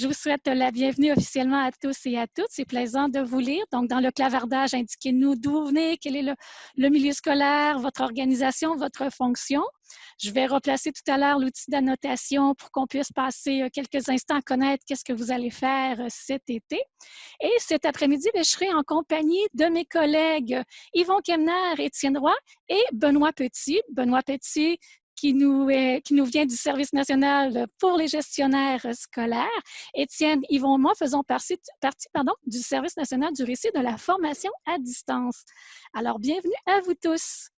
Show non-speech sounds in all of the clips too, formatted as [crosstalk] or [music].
Je vous souhaite la bienvenue officiellement à tous et à toutes. C'est plaisant de vous lire. Donc, dans le clavardage, indiquez-nous d'où vous venez, quel est le, milieu scolaire, votre organisation, votre fonction. Je vais replacer tout à l'heure l'outil d'annotation pour qu'on puisse passer euh, quelques instants à connaître qu'est-ce que vous allez faire euh, cet été. Et cet après-midi, ben, je serai en compagnie de mes collègues Yvon Kemner, Étienne Roy et Benoît Petit. Benoît Petit, qui nous, vient du Service national pour les gestionnaires scolaires. Étienne, Yvon moi faisons partie, du Service national du récit de la formation à distance. Alors, bienvenue à vous tous.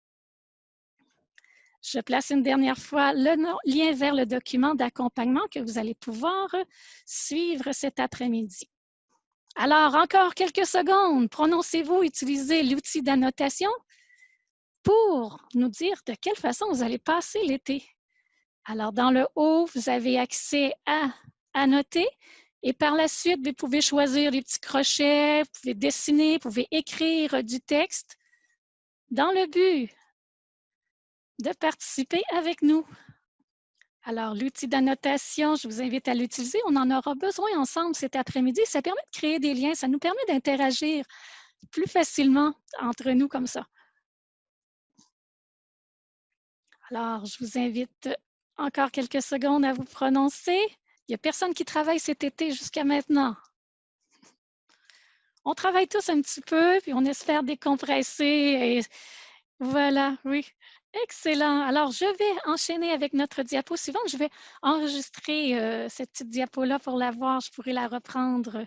Je place une dernière fois le lien vers le document d'accompagnement que vous allez pouvoir suivre cet après-midi. Alors, encore quelques secondes. Prononcez-vous, utilisez l'outil d'annotation pour nous dire de quelle façon vous allez passer l'été. Alors, dans le haut, vous avez accès à annoter et par la suite, vous pouvez choisir les petits crochets, vous pouvez dessiner, vous pouvez écrire du texte dans le but de participer avec nous. Alors, l'outil d'annotation, je vous invite à l'utiliser. On en aura besoin ensemble cet après-midi. Ça permet de créer des liens, ça nous permet d'interagir plus facilement entre nous comme ça. Alors, je vous invite encore quelques secondes à vous prononcer. Il n'y a personne qui travaille cet été jusqu'à maintenant. On travaille tous un petit peu, puis on espère décompresser. Et voilà, oui. Excellent. Alors, je vais enchaîner avec notre diapo suivante. Je vais enregistrer euh, cette petite diapo-là pour la voir. Je pourrai la reprendre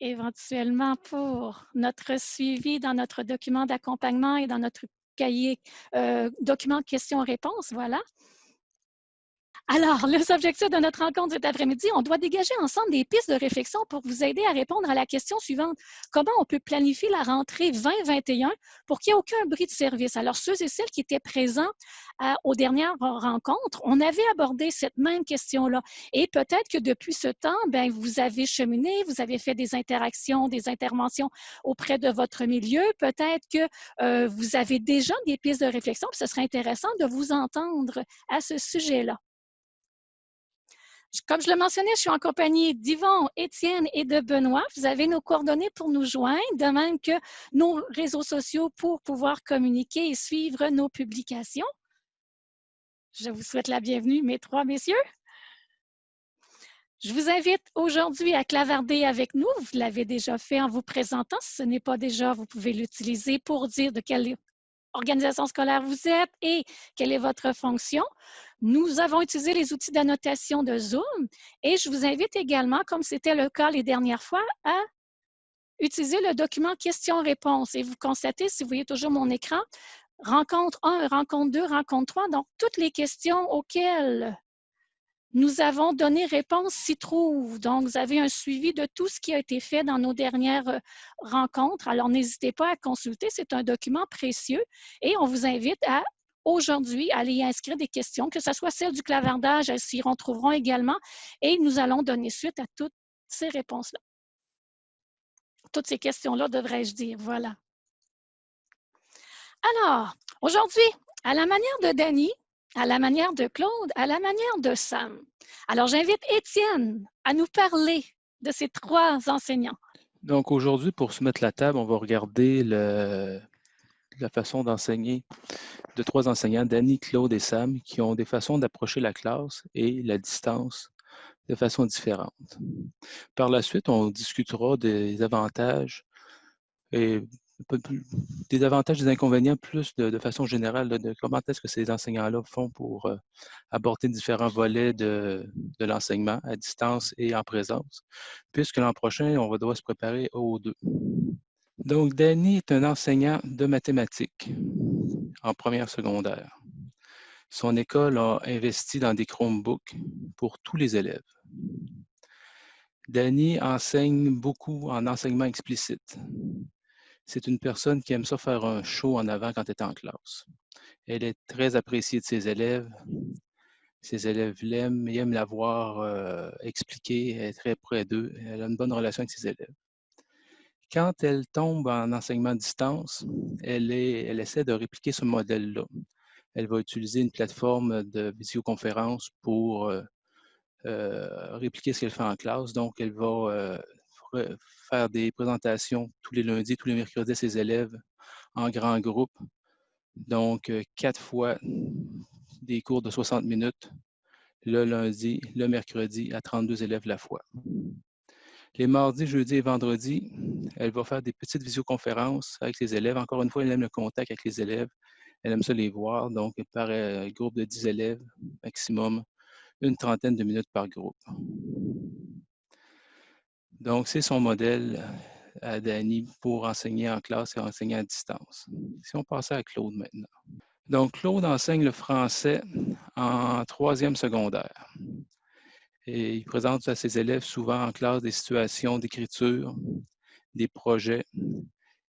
éventuellement pour notre suivi dans notre document d'accompagnement et dans notre cahier, euh, document questions-réponses, voilà. Alors, les objectifs de notre rencontre cet après-midi, on doit dégager ensemble des pistes de réflexion pour vous aider à répondre à la question suivante. Comment on peut planifier la rentrée 2021 pour qu'il n'y ait aucun bris de service? Alors, ceux et celles qui étaient présents aux dernières rencontres, on avait abordé cette même question-là. Et peut-être que depuis ce temps, ben, vous avez cheminé, vous avez fait des interactions, des interventions auprès de votre milieu. Peut-être que euh, vous avez déjà des pistes de réflexion. ce serait intéressant de vous entendre à ce sujet-là. Comme je le mentionnais, je suis en compagnie d'Yvon, Étienne et de Benoît. Vous avez nos coordonnées pour nous joindre, de même que nos réseaux sociaux pour pouvoir communiquer et suivre nos publications. Je vous souhaite la bienvenue, mes trois messieurs. Je vous invite aujourd'hui à clavarder avec nous. Vous l'avez déjà fait en vous présentant. Si ce n'est pas déjà, vous pouvez l'utiliser pour dire de quelle organisation scolaire vous êtes et quelle est votre fonction. Nous avons utilisé les outils d'annotation de Zoom et je vous invite également, comme c'était le cas les dernières fois, à utiliser le document questions-réponses. Et vous constatez, si vous voyez toujours mon écran, rencontre 1, rencontre 2, rencontre 3, donc toutes les questions auxquelles nous avons donné réponse s'y trouve. Donc, vous avez un suivi de tout ce qui a été fait dans nos dernières euh, rencontres. Alors, n'hésitez pas à consulter. C'est un document précieux et on vous invite à aujourd'hui aller inscrire des questions, que ce soit celles du clavardage, elles s'y retrouveront également et nous allons donner suite à toutes ces réponses-là. Toutes ces questions-là, devrais-je dire. Voilà. Alors, aujourd'hui, à la manière de Danny, à la manière de Claude, à la manière de Sam. Alors, j'invite Étienne à nous parler de ces trois enseignants. Donc, aujourd'hui, pour se mettre la table, on va regarder la façon d'enseigner de trois enseignants, Danny, Claude et Sam, qui ont des façons d'approcher la classe et la distance de façon différente. Par la suite, on discutera des avantages et des avantages des inconvénients plus de, façon générale, de comment est-ce que ces enseignants-là font pour euh, aborder différents volets de, l'enseignement à distance et en présence, puisque l'an prochain, on va devoir se préparer aux deux. Donc, Danny est un enseignant de mathématiques en première secondaire. Son école a investi dans des Chromebooks pour tous les élèves. Danny enseigne beaucoup en enseignement explicite c'est une personne qui aime ça faire un show en avant quand elle est en classe. Elle est très appréciée de ses élèves. Ses élèves l'aiment, ils aiment la voir euh, elle est très près d'eux, elle a une bonne relation avec ses élèves. Quand elle tombe en enseignement à distance, elle, essaie de répliquer ce modèle-là. Elle va utiliser une plateforme de visioconférence pour euh, répliquer ce qu'elle fait en classe. Donc, elle va faire des présentations tous les lundis, tous les mercredis à ses élèves en grand groupe. Donc, quatre fois des cours de 60 minutes le lundi, le mercredi à 32 élèves la fois. Les mardis, jeudis et vendredis, elle va faire des petites visioconférences avec les élèves. Encore une fois, elle aime le contact avec les élèves. Elle aime ça les voir. Donc, par un groupe de 10 élèves maximum, une trentaine de minutes par groupe. Donc, c'est son modèle à Dani pour enseigner en classe et enseigner à distance. Si on passait à Claude maintenant. Donc, Claude enseigne le français en troisième secondaire. Et il présente à ses élèves souvent en classe des situations d'écriture, des projets.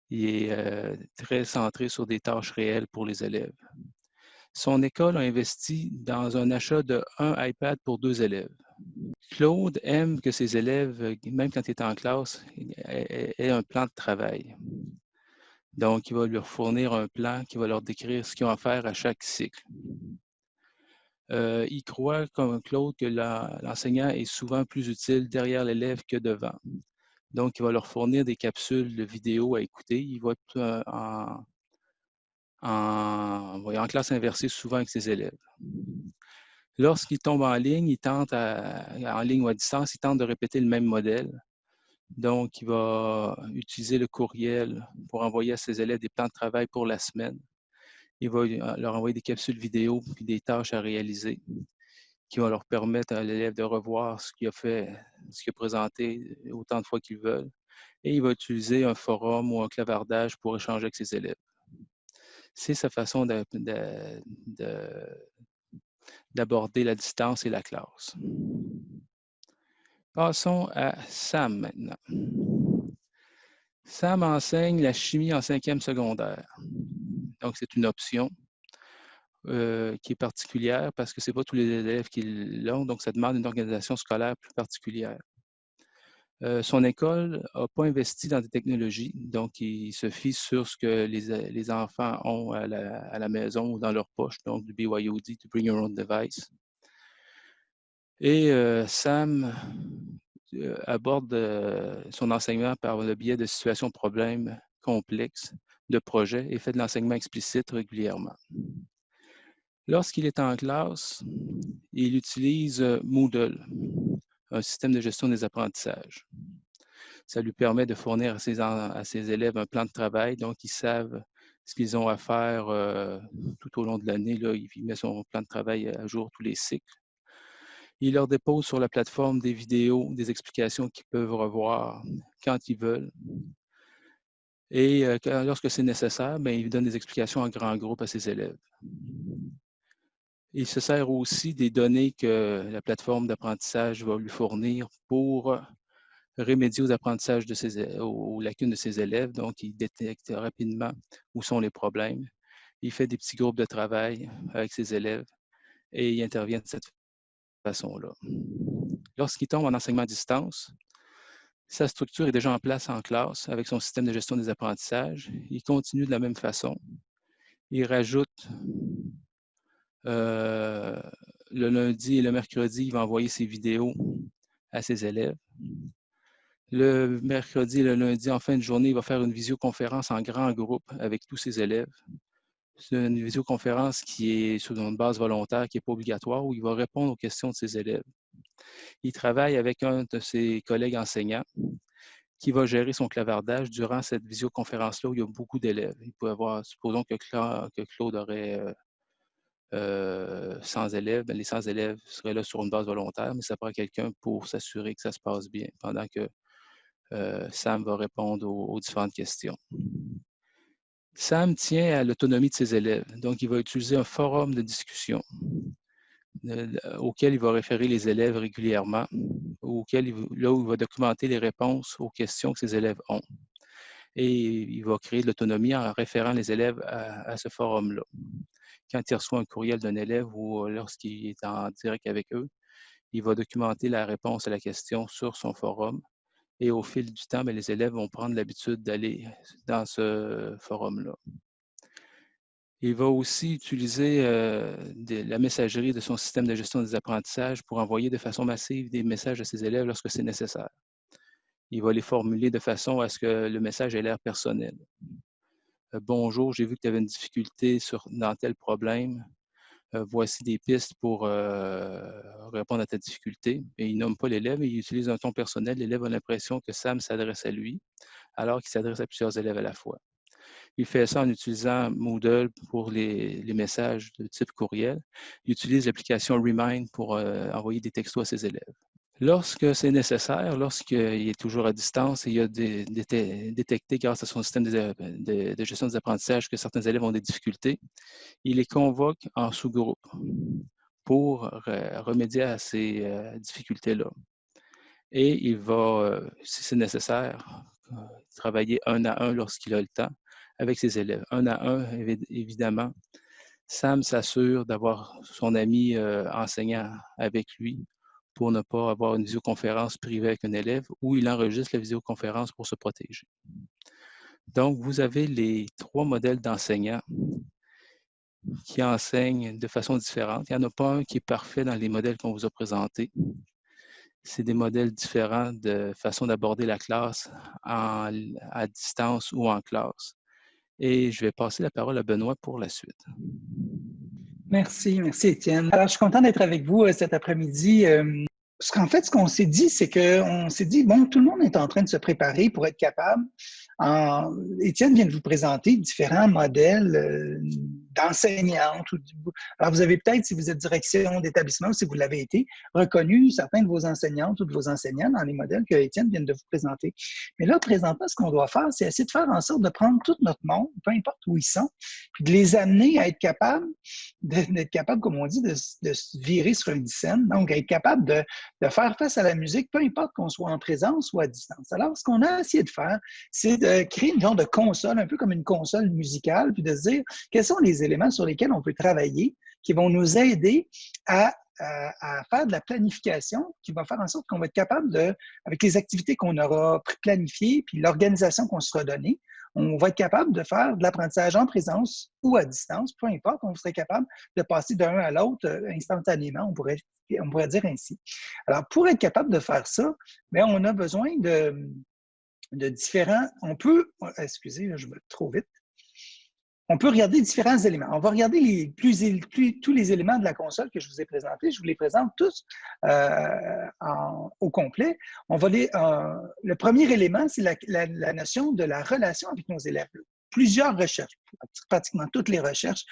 Il est euh, très centré sur des tâches réelles pour les élèves. Son école a investi dans un achat de un iPad pour deux élèves. Claude aime que ses élèves, même quand il est en classe, aient un plan de travail. Donc, il va leur fournir un plan qui va leur décrire ce qu'ils ont à faire à chaque cycle. Euh, il croit, comme Claude, que l'enseignant est souvent plus utile derrière l'élève que devant. Donc, il va leur fournir des capsules de vidéo à écouter. Il va être euh, en, classe inversée souvent avec ses élèves. Lorsqu'il tombe en ligne, il tente en ligne ou à distance, il tente de répéter le même modèle. Donc, il va utiliser le courriel pour envoyer à ses élèves des plans de travail pour la semaine. Il va euh, leur envoyer des capsules vidéo puis des tâches à réaliser qui vont leur permettre à l'élève de revoir ce qu'il a fait, ce qu'il a présenté autant de fois qu'ils veulent. Et il va utiliser un forum ou un clavardage pour échanger avec ses élèves. C'est sa façon d'aborder la distance et la classe. Passons à Sam maintenant. Sam enseigne la chimie en cinquième secondaire. Donc, c'est une option euh, qui est particulière parce que ce n'est pas tous les élèves qui l'ont, donc ça demande une organisation scolaire plus particulière. Euh, son école n'a pas investi dans des technologies, donc il se fie sur ce que les, enfants ont à la, maison ou dans leur poche, donc du BYOD, du Bring Your Own Device. Et euh, Sam euh, aborde son enseignement par le biais de situations problèmes complexes, de projets et fait de l'enseignement explicite régulièrement. Lorsqu'il est en classe, il utilise Moodle, un système de gestion des apprentissages. Ça lui permet de fournir à ses, élèves un plan de travail, donc ils savent ce qu'ils ont à faire tout au long de l'année. Il met son plan de travail à jour tous les cycles. Il leur dépose sur la plateforme des vidéos, des explications qu'ils peuvent revoir quand ils veulent. Et euh, lorsque c'est nécessaire, ben, il donne des explications en grand groupe à ses élèves. Il se sert aussi des données que la plateforme d'apprentissage va lui fournir pour remédier aux apprentissages de aux lacunes de ses élèves. Donc, il détecte rapidement où sont les problèmes. Il fait des petits groupes de travail avec ses élèves et il intervient de cette façon-là. Lorsqu'il tombe en enseignement à distance, sa structure est déjà en place en classe avec son système de gestion des apprentissages. Il continue de la même façon. Il rajoute euh, le lundi et le mercredi, il va envoyer ses vidéos à ses élèves. Le mercredi et le lundi, en fin de journée, il va faire une visioconférence en grand groupe avec tous ses élèves. C'est une visioconférence qui est sur une base volontaire, qui n'est pas obligatoire, où il va répondre aux questions de ses élèves. Il travaille avec un de ses collègues enseignants qui va gérer son clavardage durant cette visioconférence-là où il y a beaucoup d'élèves. Il peut avoir, supposons que, Claude aurait 100 euh, euh, élèves, ben, les 100 élèves seraient là sur une base volontaire, mais ça prend quelqu'un pour s'assurer que ça se passe bien pendant que euh, Sam va répondre aux différentes questions. Sam tient à l'autonomie de ses élèves. Donc, il va utiliser un forum de discussion euh, auquel il va référer les élèves régulièrement, auquel là où il va documenter les réponses aux questions que ses élèves ont. Et il va créer de l'autonomie en référant les élèves à, ce forum-là. Quand il reçoit un courriel d'un élève ou lorsqu'il est en direct avec eux, il va documenter la réponse à la question sur son forum et au fil du temps, ben, les élèves vont prendre l'habitude d'aller dans ce forum-là. Il va aussi utiliser euh, la messagerie de son système de gestion des apprentissages pour envoyer de façon massive des messages à ses élèves lorsque c'est nécessaire. Il va les formuler de façon à ce que le message ait l'air personnel. Euh, bonjour, j'ai vu que tu avais une difficulté sur, dans tel problème. Euh, voici des pistes pour répondre à ta difficulté. Et il nomme pas l'élève, il utilise un ton personnel. L'élève a l'impression que Sam s'adresse à lui, alors qu'il s'adresse à plusieurs élèves à la fois. Il fait ça en utilisant Moodle pour les, messages de type courriel. Il utilise l'application Remind pour euh, envoyer des textos à ses élèves. Lorsque c'est nécessaire, lorsqu'il est toujours à distance et il a détecté grâce à son système de, gestion des apprentissages que certains élèves ont des difficultés, il les convoque en sous-groupe pour remédier à ces euh, difficultés-là. Et il va, euh, si c'est nécessaire, travailler un à un lorsqu'il a le temps avec ses élèves, un à un, évidemment. Sam s'assure d'avoir son ami euh, enseignant avec lui pour ne pas avoir une visioconférence privée avec un élève ou il enregistre la visioconférence pour se protéger. Donc, vous avez les trois modèles d'enseignants qui enseignent de façon différente. Il n'y en a pas un qui est parfait dans les modèles qu'on vous a présentés. C'est des modèles différents de façon d'aborder la classe à distance ou en classe. Et je vais passer la parole à Benoît pour la suite. Merci, merci Étienne. Alors, je suis content d'être avec vous euh, cet après-midi. Euh, parce qu'en fait, ce qu'on s'est dit, c'est qu'on s'est dit, bon, tout le monde est en train de se préparer pour être capable. En... Étienne vient de vous présenter différents modèles d'enseignantes. Alors, vous avez peut-être, si vous êtes direction d'établissement si vous l'avez été, reconnu certains de vos enseignantes ou de vos enseignants dans les modèles que Étienne vient de vous présenter. Mais là, présentement, ce qu'on doit faire, c'est essayer de faire en sorte de prendre tout notre monde, peu importe où ils sont, puis de les amener à être capables, d'être capables, comme on dit, de, se virer sur une scène. Donc, être capable de de faire face à la musique, peu importe qu'on soit en présence ou à distance. Alors, ce qu'on a essayé de faire, c'est de créer une genre de console, un peu comme une console musicale, puis de se dire quels sont les éléments sur lesquels on peut travailler qui vont nous aider à faire de la planification qui va faire en sorte qu'on va être capable de, avec les activités qu'on aura planifiées, puis l'organisation qu'on sera donnée, on va être capable de faire de l'apprentissage en présence ou à distance, peu importe, on serait capable de passer d'un à l'autre euh, instantanément, on pourrait, dire ainsi. Alors, pour être capable de faire ça, bien, on a besoin de, de différents... On peut... Excusez, je vais trop vite on peut regarder différents éléments. On va regarder tous les éléments de la console que je vous ai présentés. Je vous les présente tous euh, au complet. On va euh, le premier élément, c'est la, notion de la relation avec nos élèves plusieurs recherches, pratiquement toutes les recherches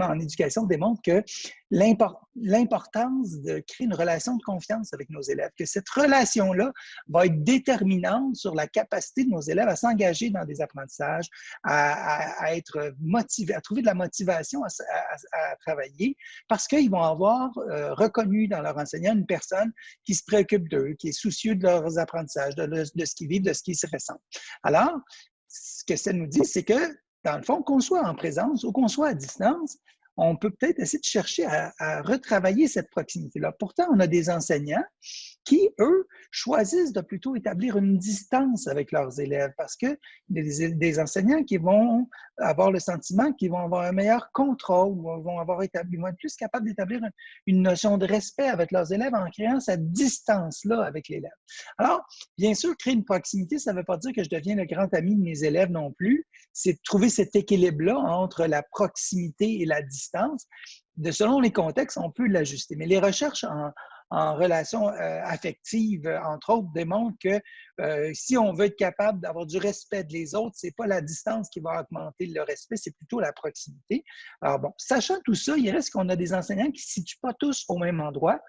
en éducation démontrent que l'importance de créer une relation de confiance avec nos élèves, que cette relation-là va être déterminante sur la capacité de nos élèves à s'engager dans des apprentissages, à, être motivés, à trouver de la motivation à, travailler, parce qu'ils vont avoir euh, reconnu dans leur enseignant une personne qui se préoccupe d'eux, qui est soucieux de leurs apprentissages, de, ce qu'ils vivent, de ce qu'ils se ressentent. Alors, ce que ça nous dit, c'est que, dans le fond, qu'on soit en présence ou qu'on soit à distance, on peut peut-être essayer de chercher à, retravailler cette proximité-là. Pourtant, on a des enseignants qui, eux, choisissent de plutôt établir une distance avec leurs élèves parce que des, enseignants qui vont avoir le sentiment qu'ils vont avoir un meilleur contrôle, vont, avoir établi, vont être plus capables d'établir une, notion de respect avec leurs élèves en créant cette distance-là avec l'élève. Alors, bien sûr, créer une proximité, ça ne veut pas dire que je deviens le grand ami de mes élèves non plus. C'est trouver cet équilibre-là entre la proximité et la distance. De, selon les contextes, on peut l'ajuster. Mais les recherches en, en relation euh, affective, entre autres, démontrent que euh, si on veut être capable d'avoir du respect de les autres, c'est pas la distance qui va augmenter le respect, c'est plutôt la proximité. Alors bon, sachant tout ça, il reste qu'on a des enseignants qui ne se situent pas tous au même endroit.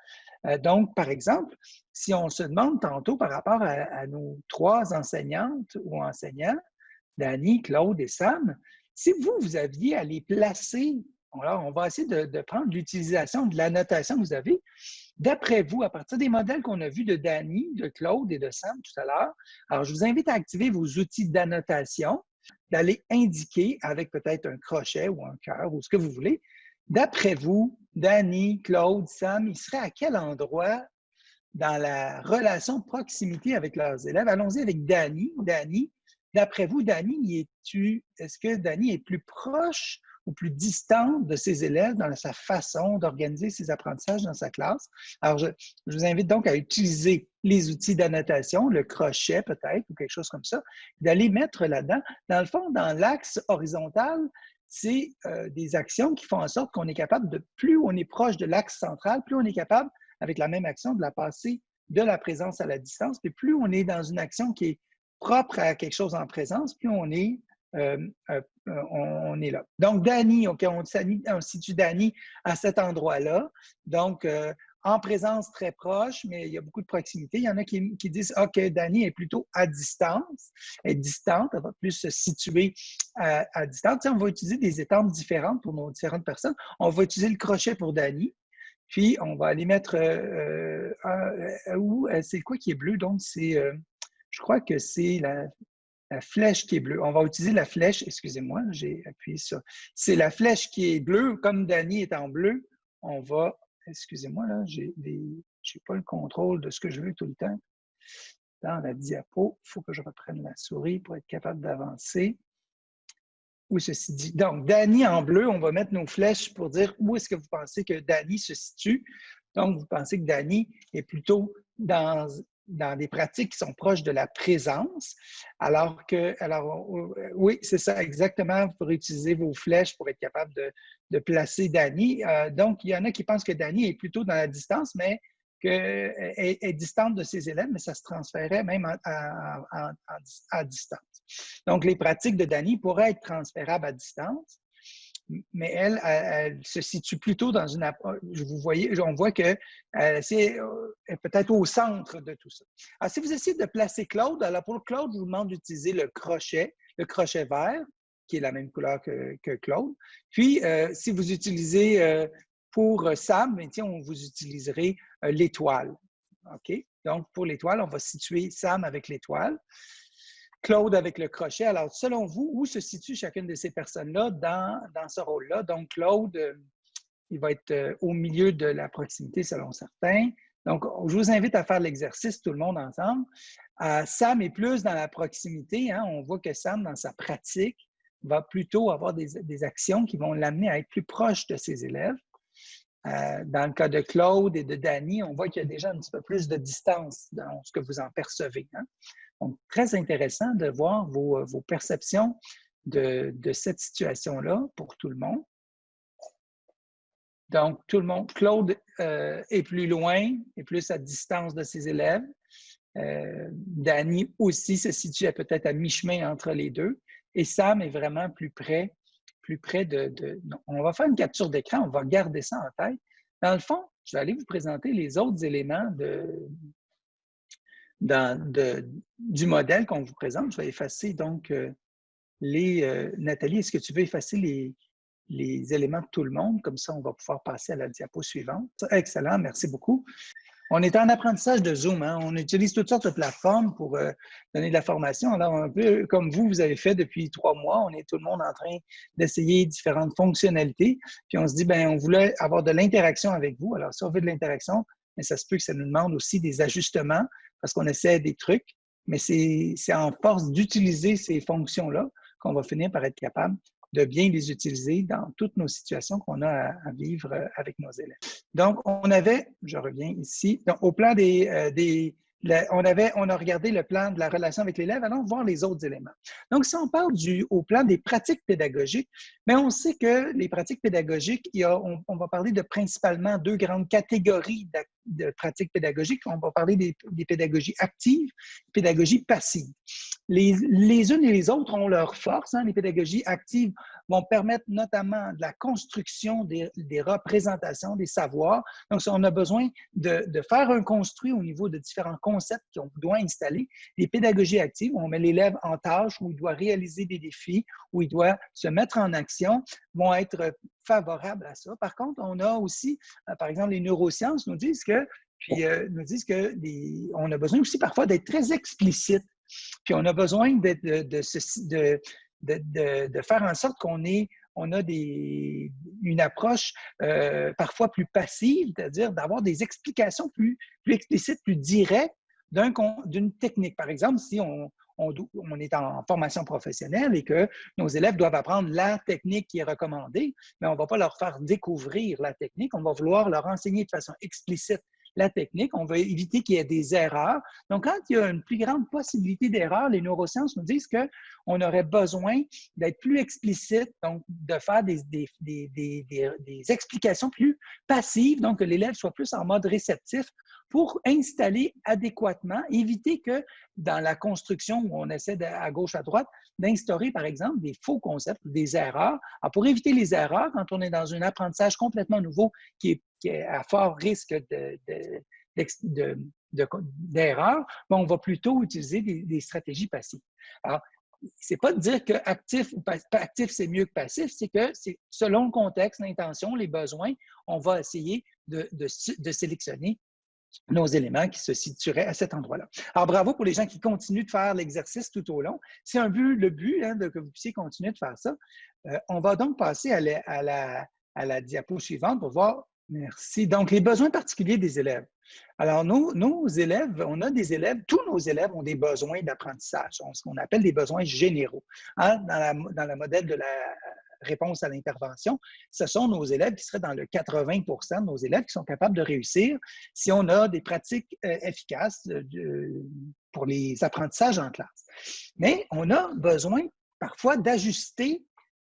Euh, donc, par exemple, si on se demande tantôt par rapport à, nos trois enseignantes ou enseignants, Dani, Claude et Sam, si vous, vous aviez à les placer alors, on va essayer de, prendre l'utilisation de la notation que vous avez. D'après vous, à partir des modèles qu'on a vus de Danny, de Claude et de Sam tout à l'heure, alors je vous invite à activer vos outils d'annotation, d'aller indiquer avec peut-être un crochet ou un cœur ou ce que vous voulez. D'après vous, Danny, Claude, Sam, ils seraient à quel endroit dans la relation proximité avec leurs élèves? Allons-y avec Danny. Danny, d'après vous, Danny, est-ce que Danny est plus proche ou plus distante de ses élèves dans sa façon d'organiser ses apprentissages dans sa classe. Alors, je, vous invite donc à utiliser les outils d'annotation, le crochet peut-être, ou quelque chose comme ça, d'aller mettre là-dedans. Dans le fond, dans l'axe horizontal, c'est euh, des actions qui font en sorte qu'on est capable de, plus on est proche de l'axe central, plus on est capable, avec la même action, de la passer de la présence à la distance. Puis plus on est dans une action qui est propre à quelque chose en présence, plus on est, on, est là. Donc, Danny, OK, on, situe Danny à cet endroit-là. Donc, euh, en présence très proche, mais il y a beaucoup de proximité. Il y en a qui, disent OK, Danny est plutôt à distance, est distante, elle va plus se situer à, distance. on va utiliser des étampes différentes pour nos différentes personnes. On va utiliser le crochet pour Danny. Puis, on va aller mettre c'est quoi qui est bleu? Donc, c'est je crois que c'est la, flèche qui est bleue. On va utiliser la flèche, excusez-moi, j'ai appuyé sur. C'est la flèche qui est bleue, comme Danny est en bleu. On va, excusez-moi, là, j'ai pas le contrôle de ce que je veux tout le temps. Dans la diapo, il faut que je reprenne la souris pour être capable d'avancer. Où ceci dit? Donc, Danny en bleu, on va mettre nos flèches pour dire où est-ce que vous pensez que Danny se situe. Donc, vous pensez que Danny est plutôt dans, dans des pratiques qui sont proches de la présence, alors que, alors, oui, c'est ça, exactement, vous pourrez utiliser vos flèches pour être capable de, placer Dani. Euh, donc, il y en a qui pensent que Dani est plutôt dans la distance, mais qu'elle est, distante de ses élèves, mais ça se transférait même à distance. Donc, les pratiques de Dani pourraient être transférables à distance, mais elle, elle, se situe plutôt dans une approche. Vous on voit que euh, c'est euh, peut-être au centre de tout ça. Alors, si vous essayez de placer Claude, alors pour Claude, je vous demande d'utiliser le crochet, le crochet vert, qui est la même couleur que, Claude. Puis, euh, si vous utilisez pour Sam, bien, tiens, on vous utiliserez l'étoile. OK? Donc, pour l'étoile, on va situer Sam avec l'étoile. Claude avec le crochet. Alors, selon vous, où se situe chacune de ces personnes-là dans, dans, ce rôle-là? Donc, Claude, euh, il va être euh, au milieu de la proximité selon certains. Donc, je vous invite à faire l'exercice tout le monde ensemble. Euh, Sam est plus dans la proximité. Hein. On voit que Sam, dans sa pratique, va plutôt avoir des, actions qui vont l'amener à être plus proche de ses élèves. dans le cas de Claude et de Danny, on voit qu'il y a déjà un petit peu plus de distance dans ce que vous en percevez. Hein. Donc, très intéressant de voir vos, euh, perceptions de, cette situation-là pour tout le monde. Donc, tout le monde, Claude euh, est plus loin, est plus à distance de ses élèves. Euh, aussi se situe peut-être à mi-chemin entre les deux. Et Sam est vraiment plus près, plus près de, On va faire une capture d'écran, on va garder ça en tête. Dans le fond, je vais aller vous présenter les autres éléments de, du modèle qu'on vous présente. Je vais effacer donc euh, les... Euh, Nathalie, est-ce que tu veux effacer les, les éléments de tout le monde? Comme ça, on va pouvoir passer à la diapo suivante. Excellent, merci beaucoup. On est en apprentissage de Zoom. Hein. On utilise toutes sortes de plateformes pour euh, donner de la formation. Alors, un peu comme vous, vous avez fait depuis trois mois, on est tout le monde en train d'essayer différentes fonctionnalités. Puis on se dit, ben, on voulait avoir de l'interaction avec vous. Alors, si on veut de l'interaction, mais ça se peut que ça nous demande aussi des ajustements parce qu'on essaie des trucs, mais c'est en force d'utiliser ces fonctions-là qu'on va finir par être capable de bien les utiliser dans toutes nos situations qu'on a à, vivre euh, avec nos élèves. Donc, on avait, je reviens ici, donc, au plan des, euh, des on, avait, on a regardé le plan de la relation avec l'élève, allons voir les autres éléments. Donc, si on parle du, au plan des pratiques pédagogiques, mais on sait que les pratiques pédagogiques, il y a, on, va parler de principalement deux grandes catégories de, pratiques pédagogiques. On va parler des, pédagogies actives, pédagogies passives. Les, les, unes et les autres ont leur force. Hein. Les pédagogies actives vont permettre notamment de la construction des, des représentations, des savoirs. Donc, on a besoin de, de, faire un construit au niveau de différents concepts qu'on doit installer, les pédagogies actives, où on met l'élève en tâche, où il doit réaliser des défis, où il doit se mettre en action, vont être favorables à ça. Par contre, on a aussi, euh, par exemple, les neurosciences nous disent que puis euh, nous disent que on a besoin aussi parfois d'être très explicite. Puis on a besoin de, de, de, de, faire en sorte qu'on ait on a des, une approche euh, parfois plus passive, c'est-à-dire d'avoir des explications plus, plus explicites, plus directes d'une technique. Par exemple, si on, on, est en formation professionnelle et que nos élèves doivent apprendre la technique qui est recommandée, mais on ne va pas leur faire découvrir la technique, on va vouloir leur enseigner de façon explicite la technique, on veut éviter qu'il y ait des erreurs. Donc, quand il y a une plus grande possibilité d'erreur, les neurosciences nous disent qu'on aurait besoin d'être plus explicite, donc de faire des, explications plus passives, donc que l'élève soit plus en mode réceptif pour installer adéquatement, éviter que dans la construction où on essaie à gauche, à droite, d'instaurer, par exemple, des faux concepts, des erreurs. Alors, pour éviter les erreurs, quand on est dans un apprentissage complètement nouveau qui est, à fort risque d'erreur, ben, on va plutôt utiliser des, stratégies passives. Alors, c'est pas de dire que actif ou actif c'est mieux que passif, c'est que selon le contexte, l'intention, les besoins, on va essayer de, de sélectionner nos éléments qui se situeraient à cet endroit-là. Alors, bravo pour les gens qui continuent de faire l'exercice tout au long. C'est un but, le but hein, de, que vous puissiez continuer de faire ça. Euh, on va donc passer à la, à, la, à la, diapo suivante pour voir. Merci. Donc, les besoins particuliers des élèves. Alors, nos, nos élèves, on a des élèves, tous nos élèves ont des besoins d'apprentissage, ce qu'on appelle des besoins généraux. Hein, dans, le modèle de la réponse à l'intervention, ce sont nos élèves qui seraient dans le 80% de nos élèves qui sont capables de réussir si on a des pratiques euh, efficaces pour les apprentissages en classe. Mais on a besoin parfois d'ajuster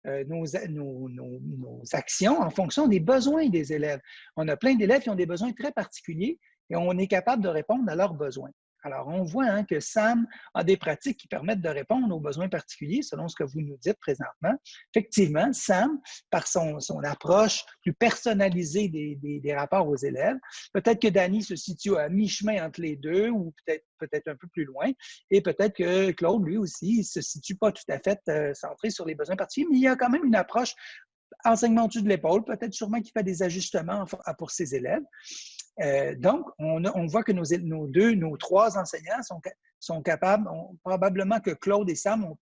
euh, nos, nos, actions en fonction des besoins des élèves. On a plein d'élèves qui ont des besoins très particuliers et on est capable de répondre à leurs besoins. Alors, on voit hein, que SAM a des pratiques qui permettent de répondre aux besoins particuliers, selon ce que vous nous dites présentement. Effectivement, SAM, par son, approche plus personnalisée des, rapports aux élèves, peut-être que Danny se situe à mi-chemin entre les deux ou peut-être peut-être un peu plus loin. Et peut-être que Claude, lui aussi, ne se situe pas tout à fait euh, centré sur les besoins particuliers, mais il y a quand même une approche enseignement dessus de l'épaule, peut-être sûrement qu'il fait des ajustements pour ses élèves. Euh, donc, on, voit que nos, deux, nos trois enseignants sont, sont capables, probablement que Claude et Sam ont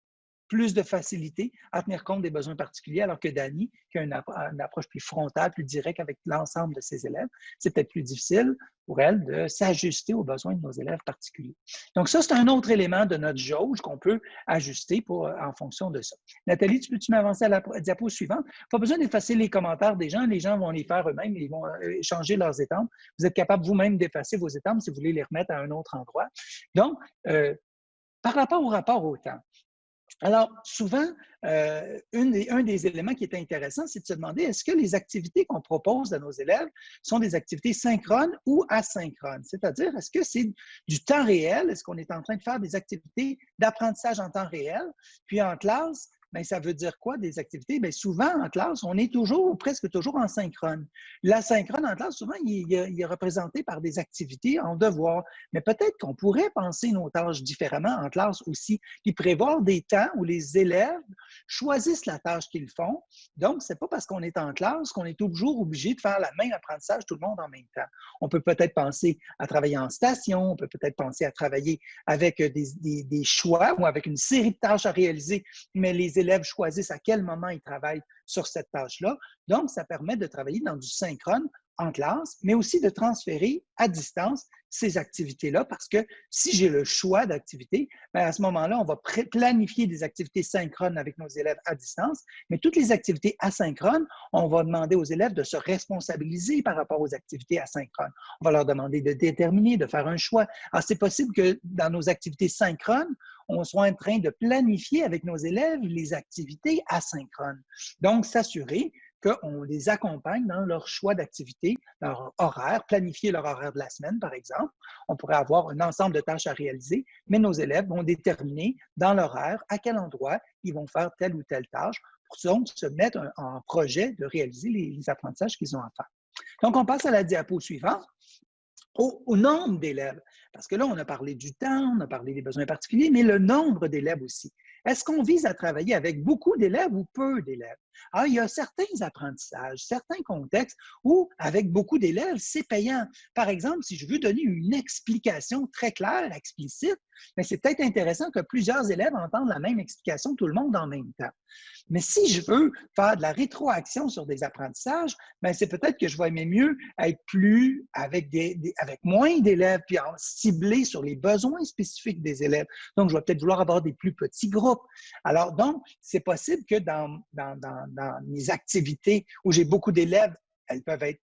plus de facilité à tenir compte des besoins particuliers, alors que Dani, qui a une, approche plus frontale, plus directe avec l'ensemble de ses élèves, c'est peut-être plus difficile pour elle de s'ajuster aux besoins de nos élèves particuliers. Donc ça, c'est un autre élément de notre jauge qu'on peut ajuster pour, en fonction de ça. Nathalie, tu peux-tu m'avancer à la diapo suivante? Pas besoin d'effacer les commentaires des gens, les gens vont les faire eux-mêmes, ils vont euh, changer leurs étampes. Vous êtes capable vous-même d'effacer vos étampes si vous voulez les remettre à un autre endroit. Donc, euh, par rapport au rapport au temps, alors, souvent, euh, un des éléments qui est intéressant, c'est de se demander est-ce que les activités qu'on propose à nos élèves sont des activités synchrones ou asynchrones? C'est-à-dire, est-ce que c'est du temps réel? Est-ce qu'on est en train de faire des activités d'apprentissage en temps réel? Puis en classe, Bien, ça veut dire quoi des activités? Bien, souvent en classe, on est toujours ou presque toujours en synchrone. L'asynchrone en classe, souvent, il, est représenté par des activités en devoir. Mais peut-être qu'on pourrait penser nos tâches différemment en classe aussi, puis prévoir des temps où les élèves choisissent la tâche qu'ils font. Donc, ce n'est pas parce qu'on est en classe qu'on est toujours obligé de faire la même apprentissage tout le monde en même temps. On peut peut-être penser à travailler en station, on peut peut-être penser à travailler avec des, des choix ou avec une série de tâches à réaliser, mais les élèves choisissent à quel moment ils travaillent sur cette tâche-là. Donc, ça permet de travailler dans du synchrone en classe, mais aussi de transférer à distance ces activités-là, parce que si j'ai le choix d'activités, ben, à ce moment-là, on va planifier des activités synchrones avec nos élèves à distance, mais toutes les activités asynchrones, on va demander aux élèves de se responsabiliser par rapport aux activités asynchrones. On va leur demander de déterminer, de faire un choix. Alors, c'est possible que dans nos activités synchrones, on soit en train de planifier avec nos élèves les activités asynchrones. Donc, s'assurer qu'on les accompagne dans leur choix d'activité, leur horaire, planifier leur horaire de la semaine, par exemple. On pourrait avoir un ensemble de tâches à réaliser, mais nos élèves vont déterminer dans l'horaire à quel endroit ils vont faire telle ou telle tâche pour se mettre en projet de réaliser les, apprentissages qu'ils ont à faire. Donc, on passe à la diapo suivante. Au, au, nombre d'élèves. Parce que là, on a parlé du temps, on a parlé des besoins particuliers, mais le nombre d'élèves aussi. Est-ce qu'on vise à travailler avec beaucoup d'élèves ou peu d'élèves? Alors, il y a certains apprentissages, certains contextes où, avec beaucoup d'élèves, c'est payant. Par exemple, si je veux donner une explication très claire, explicite, mais c'est peut-être intéressant que plusieurs élèves entendent la même explication, tout le monde en même temps. Mais si je veux faire de la rétroaction sur des apprentissages, ben, c'est peut-être que je vais aimer mieux être plus avec, des, avec moins d'élèves, puis cibler sur les besoins spécifiques des élèves. Donc, je vais peut-être vouloir avoir des plus petits groupes. Alors, donc, c'est possible que dans, dans mes activités où j'ai beaucoup d'élèves, elles peuvent être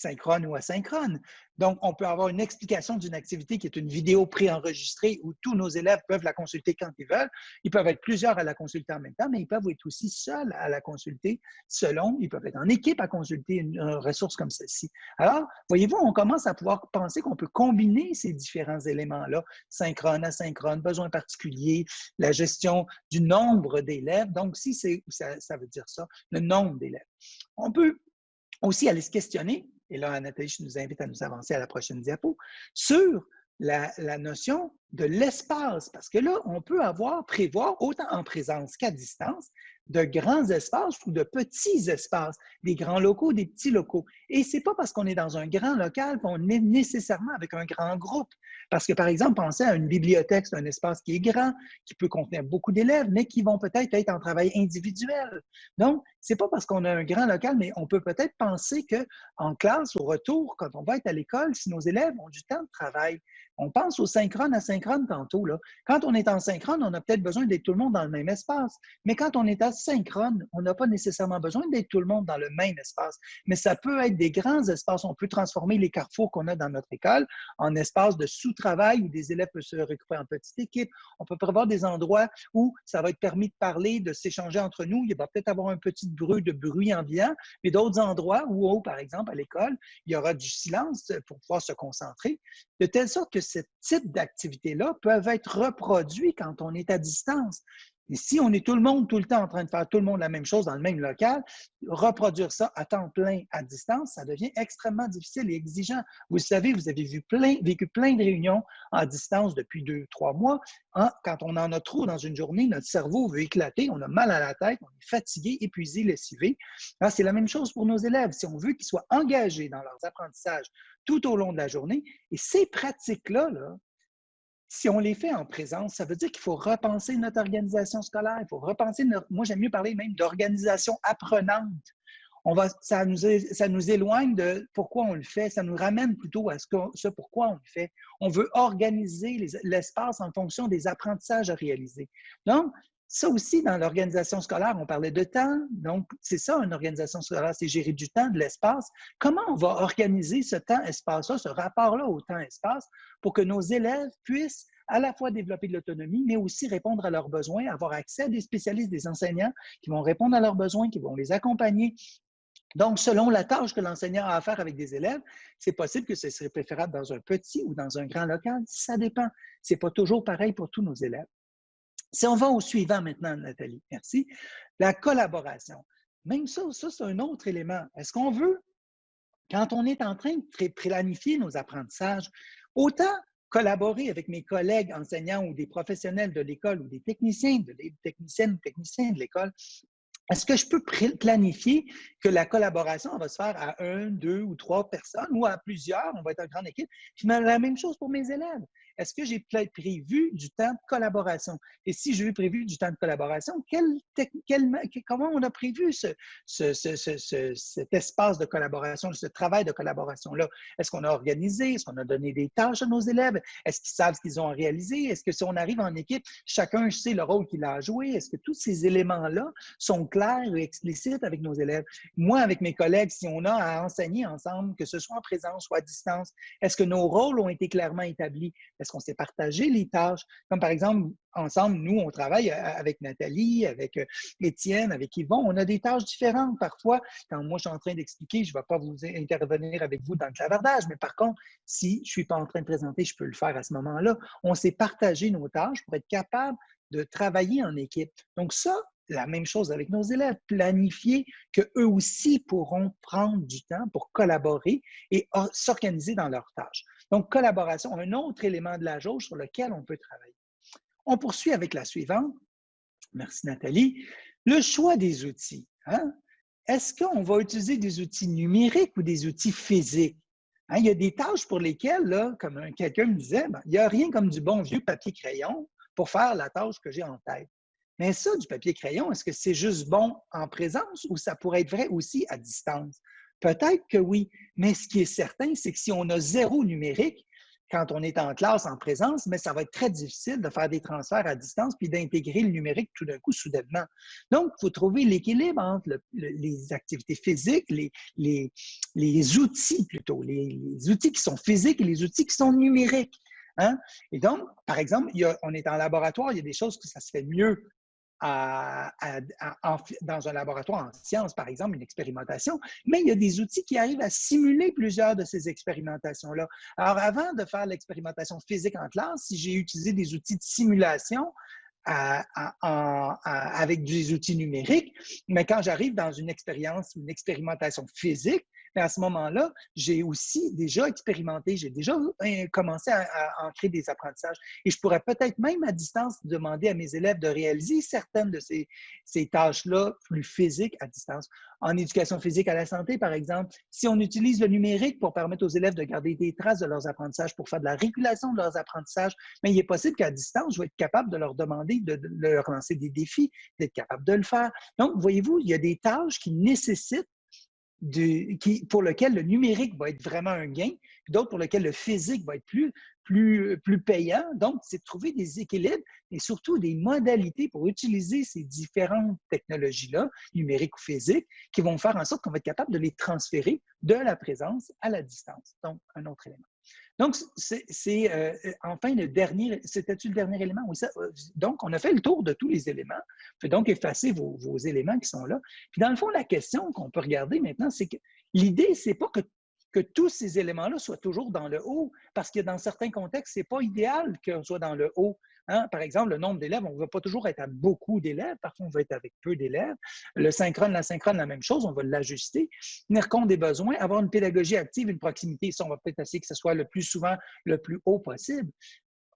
synchrone ou asynchrone. Donc, on peut avoir une explication d'une activité qui est une vidéo préenregistrée où tous nos élèves peuvent la consulter quand ils veulent. Ils peuvent être plusieurs à la consulter en même temps, mais ils peuvent être aussi seuls à la consulter selon, ils peuvent être en équipe à consulter une, ressource comme celle-ci. Alors, voyez-vous, on commence à pouvoir penser qu'on peut combiner ces différents éléments-là, synchrone, asynchrone, besoins particuliers, la gestion du nombre d'élèves. Donc, si ça, ça veut dire ça, le nombre d'élèves. On peut aussi aller se questionner, et là, Nathalie, je nous invite à nous avancer à la prochaine diapo, sur la, la notion de l'espace, parce que là, on peut avoir, prévoir, autant en présence qu'à distance, de grands espaces ou de petits espaces, des grands locaux, des petits locaux. Et c'est pas parce qu'on est dans un grand local qu'on est nécessairement avec un grand groupe. Parce que, par exemple, pensez à une bibliothèque, c'est un espace qui est grand, qui peut contenir beaucoup d'élèves, mais qui vont peut-être être en travail individuel. Donc, c'est pas parce qu'on a un grand local, mais on peut peut-être penser qu'en classe, au retour, quand on va être à l'école, si nos élèves ont du temps de travail, on pense au synchrone, asynchrone tantôt. Là. Quand on est en synchrone, on a peut-être besoin d'être tout le monde dans le même espace. Mais quand on est asynchrone, on n'a pas nécessairement besoin d'être tout le monde dans le même espace. Mais ça peut être des grands espaces. On peut transformer les carrefours qu'on a dans notre école en espaces de sous-travail où des élèves peuvent se regrouper en petite équipe. On peut prévoir des endroits où ça va être permis de parler, de s'échanger entre nous. Il va peut-être avoir un petit bruit de bruit ambiant, mais d'autres endroits où, par exemple, à l'école, il y aura du silence pour pouvoir se concentrer, de telle sorte que ce type d'activités-là peuvent être reproduits quand on est à distance. Et si on est tout le monde tout le temps en train de faire tout le monde la même chose dans le même local, reproduire ça à temps plein à distance, ça devient extrêmement difficile et exigeant. Vous savez, vous avez vu plein, vécu plein de réunions à distance depuis deux, trois mois. Hein, quand on en a trop dans une journée, notre cerveau veut éclater, on a mal à la tête, on est fatigué, épuisé, lessivé. C'est la même chose pour nos élèves. Si on veut qu'ils soient engagés dans leurs apprentissages tout au long de la journée, et ces pratiques-là, là, si on les fait en présence, ça veut dire qu'il faut repenser notre organisation scolaire, il faut repenser, moi j'aime mieux parler même d'organisation apprenante. On va, ça, nous, éloigne de pourquoi on le fait, ça nous ramène plutôt à ce, ce pourquoi on le fait. On veut organiser l'espace en fonction des apprentissages à réaliser. Donc, ça aussi, dans l'organisation scolaire, on parlait de temps. Donc, c'est ça, une organisation scolaire, c'est gérer du temps, de l'espace. Comment on va organiser ce temps-espace-là, ce rapport-là au temps-espace, pour que nos élèves puissent à la fois développer de l'autonomie, mais aussi répondre à leurs besoins, avoir accès à des spécialistes, des enseignants qui vont répondre à leurs besoins, qui vont les accompagner. Donc, selon la tâche que l'enseignant a à faire avec des élèves, c'est possible que ce serait préférable dans un petit ou dans un grand local. Ça dépend. Ce n'est pas toujours pareil pour tous nos élèves. Si on va au suivant maintenant, Nathalie, merci. La collaboration. Même ça, ça c'est un autre élément. Est-ce qu'on veut, quand on est en train de planifier nos apprentissages, autant collaborer avec mes collègues enseignants ou des professionnels de l'école ou des techniciens, de, des techniciennes ou techniciens de l'école, est-ce que je peux planifier que la collaboration va se faire à un, deux ou trois personnes ou à plusieurs, on va être une grande équipe? Puis la même chose pour mes élèves est-ce que j'ai prévu du temps de collaboration? Et si j'ai prévu du temps de collaboration, comment on a prévu ce, cet espace de collaboration, ce travail de collaboration-là? Est-ce qu'on a organisé? Est-ce qu'on a donné des tâches à nos élèves? Est-ce qu'ils savent ce qu'ils ont réalisé? Est-ce que si on arrive en équipe, chacun sait le rôle qu'il a à jouer? Est-ce que tous ces éléments-là sont clairs et explicites avec nos élèves? Moi, avec mes collègues, si on a à enseigner ensemble, que ce soit en présence ou à distance, est-ce que nos rôles ont été clairement établis? Est-ce qu'on s'est partagé les tâches? Comme par exemple, ensemble, nous, on travaille euh, avec Nathalie, avec euh, Étienne, avec Yvon. On a des tâches différentes. Parfois, quand moi, je suis en train d'expliquer, je ne vais pas vous intervenir avec vous dans le clavardage, mais par contre, si je ne suis pas en train de présenter, je peux le faire à ce moment-là. On s'est partagé nos tâches pour être capable de travailler en équipe. Donc ça, la même chose avec nos élèves, planifier qu'eux aussi pourront prendre du temps pour collaborer et s'organiser dans leurs tâches. Donc, collaboration, un autre élément de la jauge sur lequel on peut travailler. On poursuit avec la suivante. Merci Nathalie. Le choix des outils. Hein? Est-ce qu'on va utiliser des outils numériques ou des outils physiques? Hein, il y a des tâches pour lesquelles, comme quelqu'un me disait, ben, il n'y a rien comme du bon vieux papier-crayon pour faire la tâche que j'ai en tête. Mais ça, du papier-crayon, est-ce que c'est juste bon en présence ou ça pourrait être vrai aussi à distance? Peut-être que oui, mais ce qui est certain, c'est que si on a zéro numérique, quand on est en classe en présence, mais ça va être très difficile de faire des transferts à distance puis d'intégrer le numérique tout d'un coup soudainement. Donc, il faut trouver l'équilibre entre les activités physiques, les, outils plutôt, les, outils qui sont physiques et les outils qui sont numériques. Hein? Et donc, par exemple, on est en laboratoire, il y a des choses que ça se fait mieux dans un laboratoire en sciences, par exemple, une expérimentation, mais il y a des outils qui arrivent à simuler plusieurs de ces expérimentations-là. Alors, avant de faire l'expérimentation physique en classe, si j'ai utilisé des outils de simulation, avec des outils numériques, mais quand j'arrive dans une expérience une expérimentation physique, mais à ce moment-là, j'ai aussi déjà expérimenté, j'ai déjà euh, commencé à, à, créer des apprentissages. Et je pourrais peut-être même à distance demander à mes élèves de réaliser certaines de ces, tâches-là plus physiques à distance. En éducation physique à la santé, par exemple, si on utilise le numérique pour permettre aux élèves de garder des traces de leurs apprentissages, pour faire de la régulation de leurs apprentissages, mais il est possible qu'à distance, je vais être capable de leur demander de, de leur lancer des défis, d'être capable de le faire. Donc, voyez-vous, il y a des tâches qui nécessitent qui, pour lequel le numérique va être vraiment un gain, d'autres pour lequel le physique va être plus, plus, plus payant. Donc, c'est de trouver des équilibres et surtout des modalités pour utiliser ces différentes technologies-là, numériques ou physiques, qui vont faire en sorte qu'on va être capable de les transférer de la présence à la distance. Donc, un autre élément. Donc, c'est euh, enfin le dernier, c'était-tu le dernier élément? Oui, ça, euh, donc, on a fait le tour de tous les éléments. Vous donc effacer vos, éléments qui sont là. Puis, dans le fond, la question qu'on peut regarder maintenant, c'est que l'idée, c'est pas que, que tous ces éléments-là soient toujours dans le haut, parce que dans certains contextes, c'est pas idéal qu'on soit dans le haut. Hein? Par exemple, le nombre d'élèves, on ne va pas toujours être à beaucoup d'élèves, parfois on va être avec peu d'élèves. Le synchrone, la synchrone, la même chose, on va l'ajuster. Tenir compte des besoins, avoir une pédagogie active, une proximité, ça, on va peut-être essayer que ce soit le plus souvent le plus haut possible.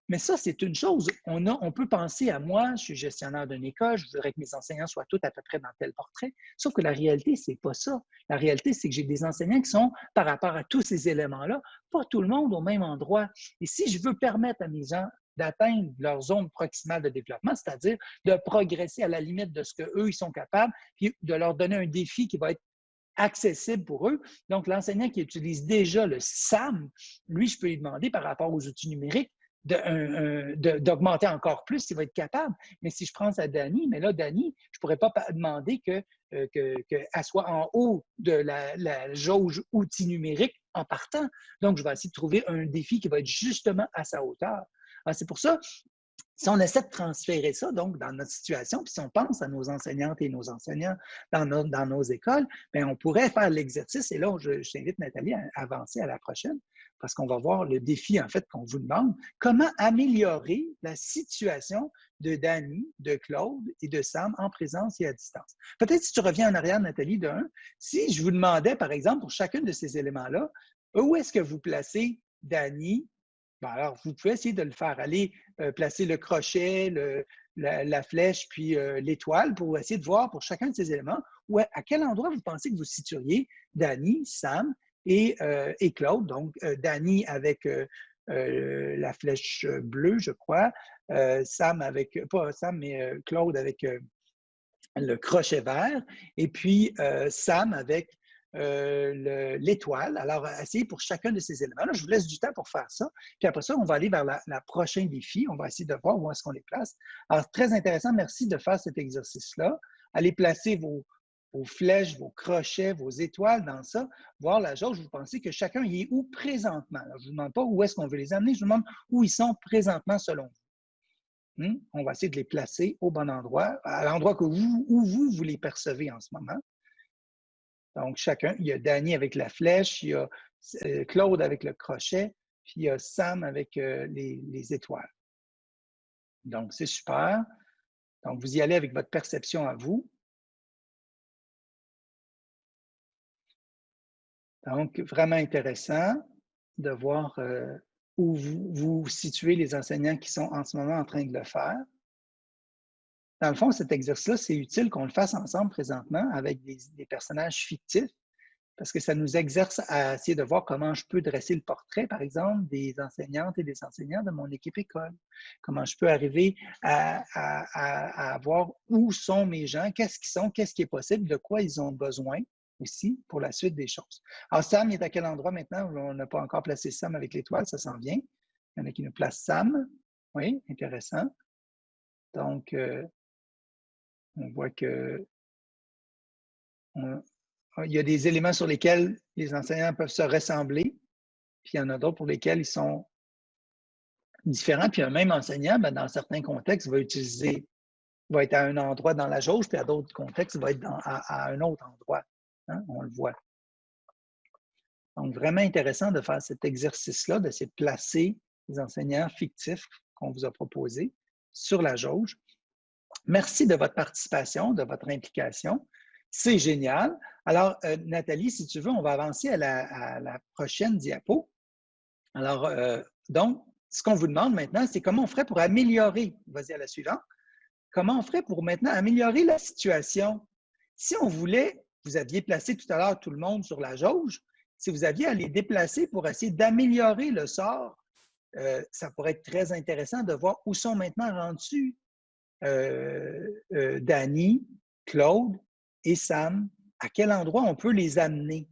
Mais ça, c'est une chose. On, a, on peut penser à moi, je suis gestionnaire d'une école, je voudrais que mes enseignants soient tous à peu près dans tel portrait. Sauf que la réalité, c'est pas ça. La réalité, c'est que j'ai des enseignants qui sont, par rapport à tous ces éléments-là, pas tout le monde au même endroit. Et si je veux permettre à mes, gens d'atteindre leur zone proximale de développement, c'est-à-dire de progresser à la limite de ce qu'eux, ils sont capables, puis de leur donner un défi qui va être accessible pour eux. Donc, l'enseignant qui utilise déjà le SAM, lui, je peux lui demander par rapport aux outils numériques d'augmenter encore plus s'il va être capable. Mais si je prends à Dani, mais là, Dani, je ne pourrais pas demander qu'elle euh, que, que soit en haut de la, la jauge outils numériques en partant. Donc, je vais essayer de trouver un défi qui va être justement à sa hauteur. Ah, c'est pour ça, si on essaie de transférer ça, donc, dans notre situation, puis si on pense à nos enseignantes et nos enseignants dans nos, écoles, bien, on pourrait faire l'exercice, et là, je, t'invite, Nathalie, à avancer à la prochaine, parce qu'on va voir le défi, en fait, qu'on vous demande, comment améliorer la situation de Danny, de Claude et de Sam en présence et à distance? Peut-être si tu reviens en arrière, Nathalie, de un, si je vous demandais, par exemple, pour chacun de ces éléments-là, où est-ce que vous placez Danny, alors, vous pouvez essayer de le faire. Aller euh, placer le crochet, la, flèche, puis euh, l'étoile pour essayer de voir pour chacun de ces éléments à quel endroit vous pensez que vous situeriez Danny, Sam et, euh, et Claude. Donc, Danny avec la flèche bleue, je crois. Sam avec, pas Sam, mais Claude avec le crochet vert. Et puis, Sam avec euh, l'étoile. Alors, essayez pour chacun de ces éléments. Là, je vous laisse du temps pour faire ça. Puis après ça, on va aller vers la, prochaine défi. On va essayer de voir où est-ce qu'on les place. Alors, très intéressant. Merci de faire cet exercice-là. Allez placer vos, flèches, vos crochets, vos étoiles dans ça, voir la jauge. Vous pensez que chacun y est où présentement? je ne vous demande pas où est-ce qu'on veut les amener, je vous demande où ils sont présentement selon vous. Hmm? On va essayer de les placer au bon endroit, à l'endroit où vous, vous les percevez en ce moment. Donc, chacun, il y a Danny avec la flèche, il y a euh, Claude avec le crochet, puis il y a Sam avec euh, les, étoiles. Donc, c'est super. Donc, vous y allez avec votre perception à vous. Donc, vraiment intéressant de voir euh, où vous, vous situez les enseignants qui sont en ce moment en train de le faire. Dans le fond, cet exercice-là, c'est utile qu'on le fasse ensemble présentement avec des, personnages fictifs parce que ça nous exerce à essayer de voir comment je peux dresser le portrait, par exemple, des enseignantes et des enseignants de mon équipe école. Comment je peux arriver à, voir où sont mes gens, qu'est-ce qu'ils sont, qu'est-ce qui est possible, de quoi ils ont besoin aussi pour la suite des choses. Alors, Sam est à quel endroit maintenant? On n'a pas encore placé Sam avec l'étoile, ça s'en vient. Il y en a qui nous placent Sam. Oui, intéressant. Donc, euh, on voit que il y a des éléments sur lesquels les enseignants peuvent se ressembler, puis il y en a d'autres pour lesquels ils sont différents. Puis un même enseignant, ben, dans certains contextes, va utiliser, va être à un endroit dans la jauge, puis à d'autres contextes, va être à, un autre endroit. Hein, on le voit. Donc, vraiment intéressant de faire cet exercice-là, de se placer les enseignants fictifs qu'on vous a proposés sur la jauge. Merci de votre participation, de votre implication. C'est génial. Alors, euh, Nathalie, si tu veux, on va avancer à la, prochaine diapo. Alors, euh, donc, ce qu'on vous demande maintenant, c'est comment on ferait pour améliorer, vas-y à la suivante, comment on ferait pour maintenant améliorer la situation? Si on voulait vous aviez placé tout à l'heure tout le monde sur la jauge, si vous aviez à les déplacer pour essayer d'améliorer le sort, euh, ça pourrait être très intéressant de voir où sont maintenant rendus Danny, Claude et Sam, à quel endroit on peut les amener.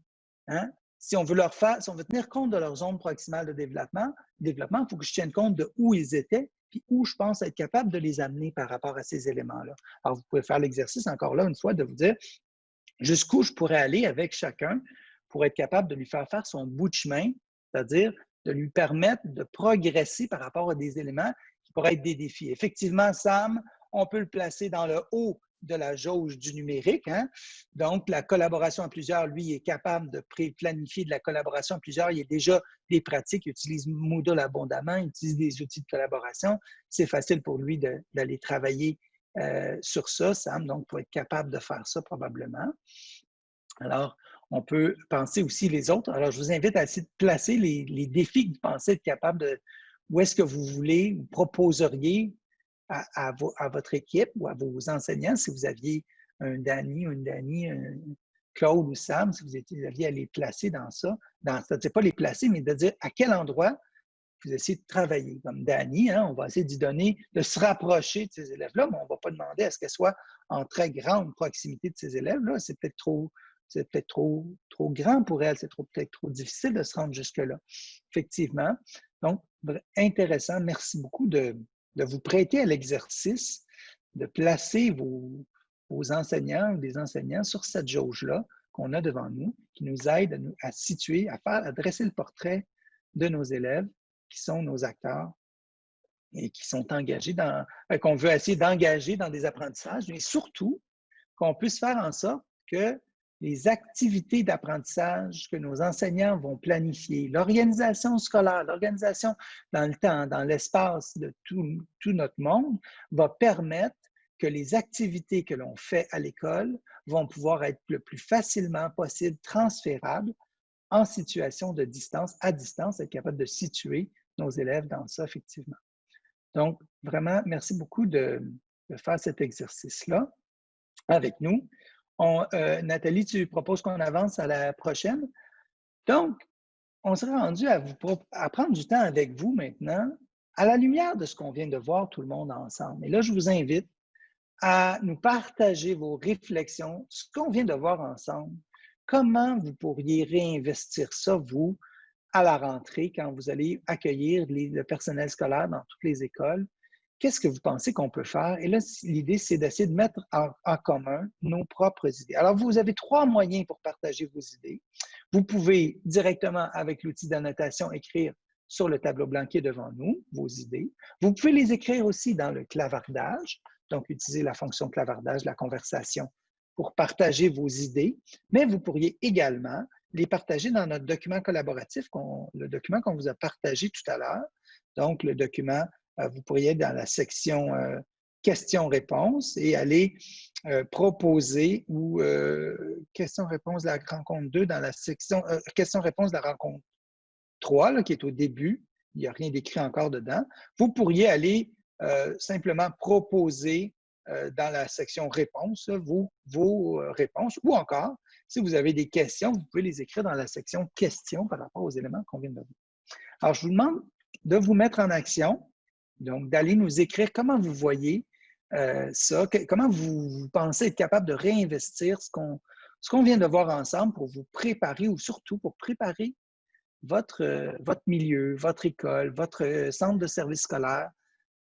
Hein? Si on veut tenir compte de leur zone proximale de développement, développement, il faut que je tienne compte de où ils étaient, puis où je pense être capable de les amener par rapport à ces éléments-là. Alors, vous pouvez faire l'exercice encore là une fois de vous dire, jusqu'où je pourrais aller avec chacun pour être capable de lui faire faire son bout de chemin, c'est-à-dire de lui permettre de progresser par rapport à des éléments pourraient être des défis. Effectivement, Sam, on peut le placer dans le haut de la jauge du numérique. Hein. Donc, la collaboration à plusieurs, lui, est capable de planifier de la collaboration à plusieurs. Il y a déjà des pratiques, il utilise Moodle abondamment, il utilise des outils de collaboration. C'est facile pour lui d'aller travailler euh, sur ça, Sam, donc pour être capable de faire ça probablement. Alors, on peut penser aussi les autres. Alors, je vous invite à essayer de placer les, défis que vous pensez être capable de, où est-ce que vous voulez, vous proposeriez à, votre équipe ou à vos enseignants, si vous aviez un Danny une Danny, un Claude ou Sam, si vous, aviez à les placer dans ça, dans, c'est pas les placer, mais de dire à quel endroit vous essayez de travailler. Comme Dani, hein, on va essayer d'y donner, de se rapprocher de ces élèves-là, mais on ne va pas demander à ce qu'elle soit en très grande proximité de ces élèves-là. C'est peut-être trop, c'est peut-être trop, trop grand pour elle, c'est peut-être trop difficile de se rendre jusque-là. Effectivement. Donc, intéressant. Merci beaucoup de, vous prêter à l'exercice, de placer vos, vos enseignants ou des enseignants sur cette jauge-là qu'on a devant nous, qui nous aide à, à situer, à faire, à dresser le portrait de nos élèves qui sont nos acteurs et qui sont engagés dans, euh, qu'on veut essayer d'engager dans des apprentissages, mais surtout qu'on puisse faire en sorte que les activités d'apprentissage que nos enseignants vont planifier, l'organisation scolaire, l'organisation dans le temps, dans l'espace de tout, notre monde, va permettre que les activités que l'on fait à l'école vont pouvoir être le plus facilement possible transférables en situation de distance, à distance, être capable de situer nos élèves dans ça, effectivement. Donc, vraiment, merci beaucoup de, faire cet exercice-là avec nous. Euh, Nathalie, tu proposes qu'on avance à la prochaine. Donc, on serait rendu à prendre du temps avec vous maintenant, à la lumière de ce qu'on vient de voir tout le monde ensemble. Et là, je vous invite à nous partager vos réflexions, ce qu'on vient de voir ensemble. Comment vous pourriez réinvestir ça, vous, à la rentrée, quand vous allez accueillir le personnel scolaire dans toutes les écoles, qu'est-ce que vous pensez qu'on peut faire? Et là, l'idée, c'est d'essayer de mettre en, commun nos propres idées. Alors, vous avez trois moyens pour partager vos idées. Vous pouvez directement, avec l'outil d'annotation, écrire sur le tableau blanc qui est devant nous, vos idées. Vous pouvez les écrire aussi dans le clavardage, donc utiliser la fonction clavardage, la conversation, pour partager vos idées, mais vous pourriez également les partager dans notre document collaboratif, le document qu'on vous a partagé tout à l'heure. Donc, le document, vous pourriez être dans la section euh, questions-réponses et aller euh, proposer ou questions-réponses de la rencontre 2 dans la section questions-réponses de la rencontre 3, qui est au début. Il n'y a rien d'écrit encore dedans. Vous pourriez aller simplement proposer euh, dans la section réponses vos, vos euh, réponses ou encore, si vous avez des questions, vous pouvez les écrire dans la section questions par rapport aux éléments qu'on vient de voir. Alors, je vous demande de vous mettre en action, donc d'aller nous écrire comment vous voyez euh, ça, comment vous, pensez être capable de réinvestir ce qu'on vient de voir ensemble pour vous préparer ou surtout pour préparer votre, votre milieu, votre école, votre centre de service scolaire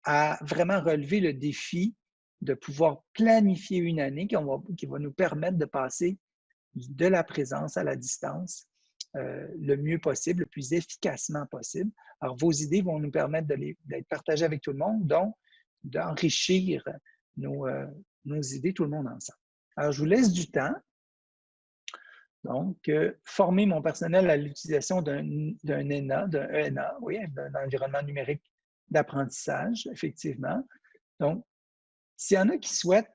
à vraiment relever le défi de pouvoir planifier une année qui va nous permettre de passer de la présence à la distance euh, le mieux possible, le plus efficacement possible. Alors, vos idées vont nous permettre d'être partagées avec tout le monde, donc d'enrichir nos, euh, nos, idées, tout le monde ensemble. Alors, je vous laisse du temps. Donc, euh, former mon personnel à l'utilisation d'un ENA, d'un ENA, oui, d'un environnement numérique d'apprentissage, effectivement. Donc, s'il y en a qui souhaitent,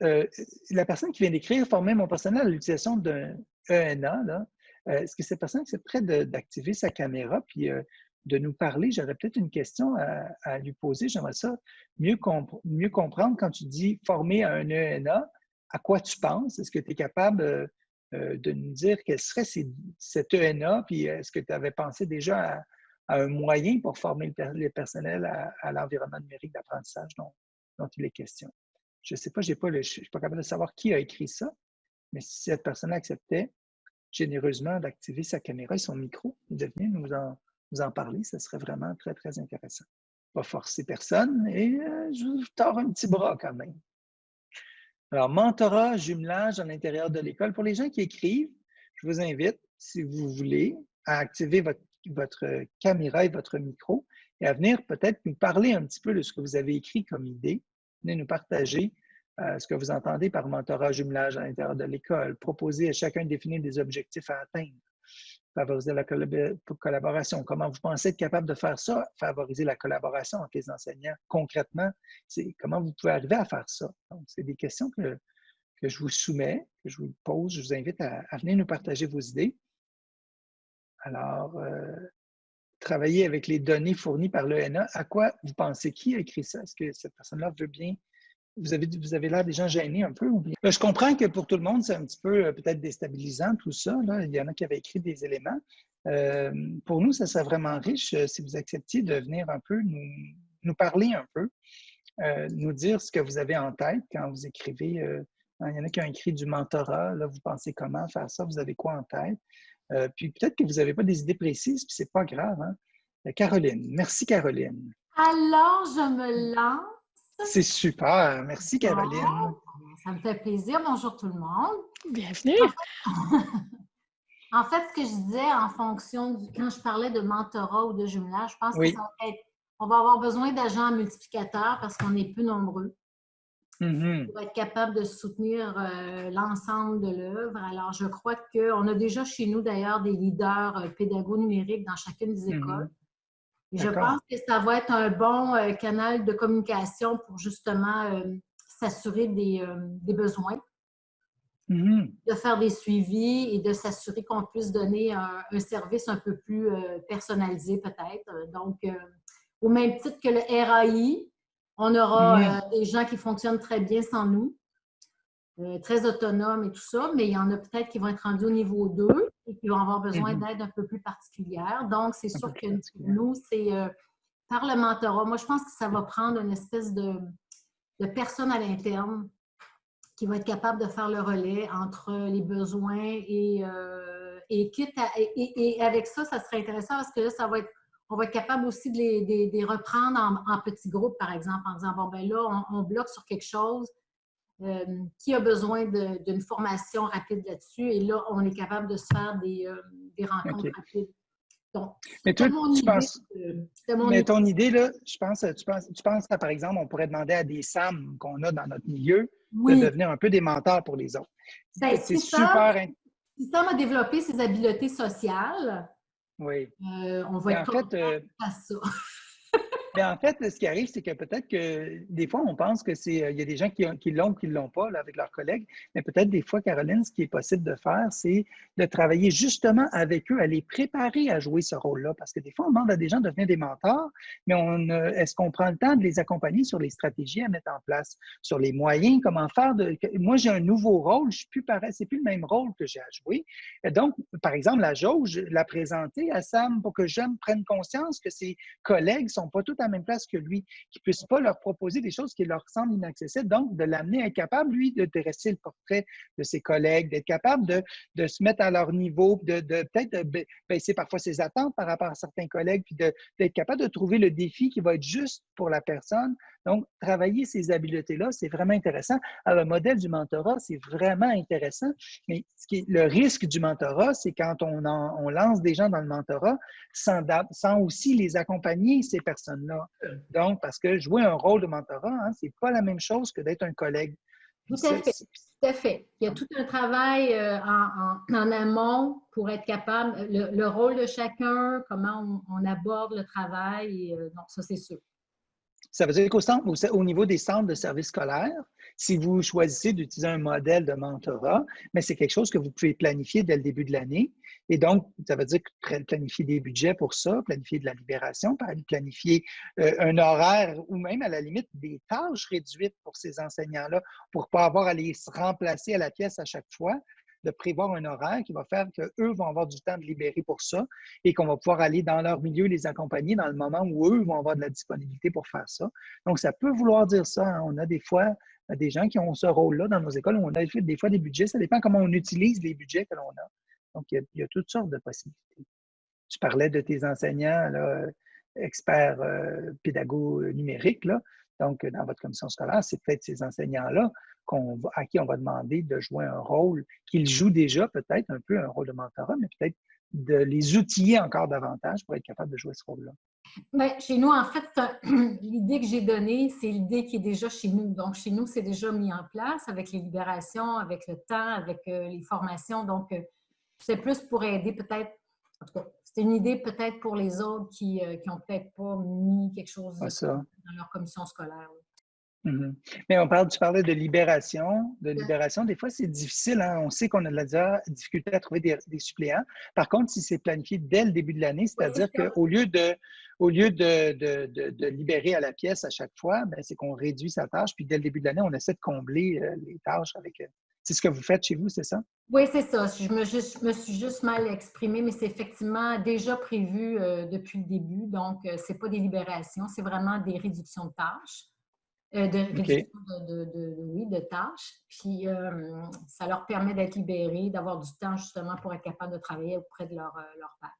la personne qui vient d'écrire former mon personnel à l'utilisation d'un ENA, là, est-ce que cette personne prête d'activer sa caméra puis euh, de nous parler? J'aurais peut-être une question à, lui poser. J'aimerais ça mieux, comprendre quand tu dis former un ENA, à quoi tu penses? Est-ce que tu es capable euh, de nous dire quel serait cet ENA? Puis est-ce que tu avais pensé déjà à, un moyen pour former le, personnel à, l'environnement numérique d'apprentissage dont, il est question? Je ne sais pas, je ne suis pas capable de savoir qui a écrit ça, mais si cette personne acceptait, généreusement d'activer sa caméra et son micro et de venir nous en, nous en parler. Ce serait vraiment très, très intéressant. Pas forcer personne et euh, je vous tords un petit bras quand même. Alors, mentorat, jumelage à l'intérieur de l'école. Pour les gens qui écrivent, je vous invite, si vous voulez, à activer votre, votre caméra et votre micro et à venir peut-être nous parler un petit peu de ce que vous avez écrit comme idée. Venez nous partager euh, ce que vous entendez par mentorat jumelage à l'intérieur de l'école, proposer à chacun de définir des objectifs à atteindre, favoriser la collaboration. Comment vous pensez être capable de faire ça? Favoriser la collaboration entre les enseignants? Concrètement, comment vous pouvez arriver à faire ça? Donc, c'est des questions que, que je vous soumets, que je vous pose. Je vous invite à, venir nous partager vos idées. Alors, euh, travailler avec les données fournies par l'ENA, à quoi vous pensez? Qui a écrit ça? Est-ce que cette personne-là veut bien vous avez, vous avez l'air des gens gênés un peu. Je comprends que pour tout le monde, c'est un petit peu euh, peut-être déstabilisant tout ça. Il y en a qui avaient écrit des éléments. Euh, pour nous, ça serait vraiment riche euh, si vous acceptiez de venir un peu nous, parler un peu, nous dire ce que vous avez en tête quand vous écrivez. il y en a qui ont écrit du mentorat. Là, vous pensez comment faire ça? Vous avez quoi en tête? puis peut-être que vous n'avez pas des idées précises, puis c'est pas grave. Hein? Caroline. Merci, Caroline. Alors, je me lance. C'est super. Merci, Caroline. ça me fait plaisir. Bonjour tout le monde. Bienvenue. [laughs] En fait, ce que je disais en fonction du, quand je parlais de mentorat ou de jumelage, je pense qu'on va avoir besoin d'agents multiplicateurs parce qu'on est plus nombreux. Mm-hmm. Pour être capable de soutenir euh, l'ensemble de l'œuvre. Alors, je crois qu'on a déjà chez nous d'ailleurs des leaders euh, pédagogues numériques dans chacune des mm-hmm. écoles je pense que ça va être un bon euh, canal de communication pour justement euh, s'assurer des, euh, besoins, mm-hmm. de faire des suivis et de s'assurer qu'on puisse donner un, service un peu plus personnalisé peut-être. Donc, au même titre que le RAI, on aura mm-hmm. des gens qui fonctionnent très bien sans nous, très autonomes et tout ça, mais il y en a peut-être qui vont être rendus au niveau 2 et qui vont avoir besoin mm-hmm. d'aide un peu plus particulière. Donc, c'est sûr que nous, c'est euh, par le mentorat. Moi, je pense que ça va prendre une espèce de, de personne à l'interne qui va être capable de faire le relais entre les besoins et, euh, et, et, avec ça, ça serait intéressant parce que là, ça va être, on va être capable aussi de les, reprendre en, petits groupes, par exemple, en disant, bon, ben là, on bloque sur quelque chose, euh, qui a besoin d'une formation rapide là-dessus. Et là, on est capable de se faire des, euh, des rencontres rapides. Donc, mais toi, tu penses, mais ton idée, là, je pense, tu penses, tu penses à, par exemple, on pourrait demander à des SAM qu'on a dans notre milieu de devenir un peu des mentors pour les autres. Ben, c'est super. Si Sam a développé ses habiletés sociales, oui. Euh, on va être en fait, à ça. [laughs] Mais en fait, ce qui arrive, c'est que peut-être que des fois, on pense que c'est. Il y a des gens qui, qui l'ont ou qui ne l'ont pas là, avec leurs collègues. Mais peut-être des fois, Caroline, ce qui est possible de faire, c'est de travailler justement avec eux, à les préparer à jouer ce rôle-là. Parce que des fois, on demande à des gens de devenir des mentors, mais on, est-ce qu'on prend le temps de les accompagner sur les stratégies à mettre en place, sur les moyens, comment faire de. Moi, j'ai un nouveau rôle, je suis plus pareil, c'est plus le même rôle que j'ai à jouer. Donc, par exemple, la jauge, la présenter à Sam pour que Jeanne prenne conscience que ses collègues ne sont pas tous à la même place que lui, qu'il ne puisse pas leur proposer des choses qui leur semblent inaccessibles. Donc, de l'amener à être capable, lui, de dresser le portrait de ses collègues, d'être capable de, se mettre à leur niveau, de, de peut-être baisser parfois ses attentes par rapport à certains collègues, puis d'être capable de trouver le défi qui va être juste pour la personne. Donc, travailler ces habiletés-là, c'est vraiment intéressant. Alors, le modèle du mentorat, c'est vraiment intéressant, mais ce qui est, le risque du mentorat, c'est quand on, on, lance des gens dans le mentorat sans, sans aussi les accompagner, ces personnes-là. Donc, parce que jouer un rôle de mentorat, hein, c'est pas la même chose que d'être un collègue. Tout à fait. Tout à fait. Il y a tout un travail euh, en, en, amont pour être capable, le, rôle de chacun, comment on, aborde le travail. Euh, donc, ça, c'est sûr. Ça veut dire qu'au au niveau des centres de services scolaires, si vous choisissez d'utiliser un modèle de mentorat, mais c'est quelque chose que vous pouvez planifier dès le début de l'année. Et donc, ça veut dire planifier des budgets pour ça, planifier de la libération, planifier euh, un horaire ou même à la limite des tâches réduites pour ces enseignants-là pour ne pas avoir à les remplacer à la pièce à chaque fois de prévoir un horaire qui va faire qu'eux vont avoir du temps de libérer pour ça et qu'on va pouvoir aller dans leur milieu les accompagner dans le moment où eux vont avoir de la disponibilité pour faire ça. Donc, ça peut vouloir dire ça. Hein. On a des fois des gens qui ont ce rôle-là dans nos écoles. On a des fois des budgets. Ça dépend comment on utilise les budgets que l'on a. Donc, il y, a, toutes sortes de possibilités. Tu parlais de tes enseignants, experts euh, pédagogues numériques. Là. Donc, dans votre commission scolaire, c'est peut-être ces enseignants-là à qui on va demander de jouer un rôle qu'ils jouent déjà, peut-être un peu un rôle de mentorat, mais peut-être de les outiller encore davantage pour être capable de jouer ce rôle-là. Bien, chez nous, en fait, [clears throat] l'idée que j'ai donnée, c'est l'idée qui est déjà chez nous. Donc, chez nous, c'est déjà mis en place avec les libérations, avec le temps, avec euh, les formations. Donc, euh, c'est plus pour aider peut-être, en tout cas, c'est une idée peut-être pour les autres qui n'ont euh, peut-être pas mis quelque chose dans leur commission scolaire. Mhm. Mais on parle, tu parlais de libération. De libération, des fois, c'est difficile. Hein. On sait qu'on a de la difficulté à trouver des, suppléants. Par contre, si c'est planifié dès le début de l'année, c'est-à-dire qu'au lieu, de, au lieu de, de, libérer à la pièce à chaque fois, ben, c'est qu'on réduit sa tâche. Puis dès le début de l'année, on essaie de combler euh, les tâches avec. Euh, c'est ce que vous faites chez vous, c'est ça? Oui, c'est ça. Je me, me, suis juste mal exprimée, mais c'est effectivement déjà prévu euh, depuis le début. Donc, ce n'est pas des libérations, c'est vraiment des réductions de tâches. Euh, de de, de, oui, de, tâches. Puis euh, ça leur permet d'être libérés, d'avoir du temps justement pour être capable de travailler auprès de leur, euh, leur père.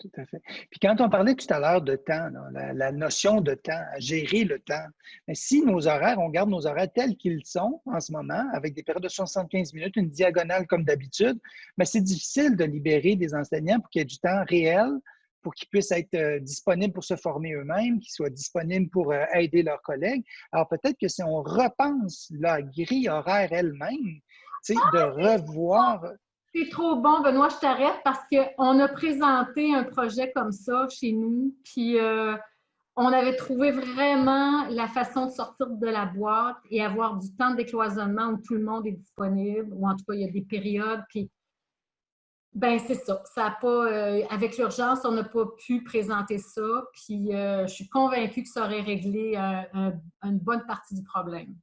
Tout à fait. Puis quand on parlait tout à l'heure de temps, la, notion de temps, gérer le temps, mais si nos horaires, on garde nos horaires tels qu'ils sont en ce moment, avec des périodes de 75 minutes, une diagonale comme d'habitude, mais c'est difficile de libérer des enseignants pour qu'il y ait du temps réel pour qu'ils puissent être euh, disponibles pour se former eux-mêmes, qu'ils soient disponibles pour euh, aider leurs collègues. Alors peut-être que si on repense la grille horaire elle-même, de ah, revoir. C'est trop bon, Benoît, je t'arrête parce qu'on a présenté un projet comme ça chez nous, puis euh, on avait trouvé vraiment la façon de sortir de la boîte et avoir du temps de décloisonnement où tout le monde est disponible, ou en tout cas, il y a des périodes, puis ben c'est ça. Ça a pas, euh, avec l'urgence, on n'a pas pu présenter ça. Puis euh, je suis convaincue que ça aurait réglé une bonne partie du problème.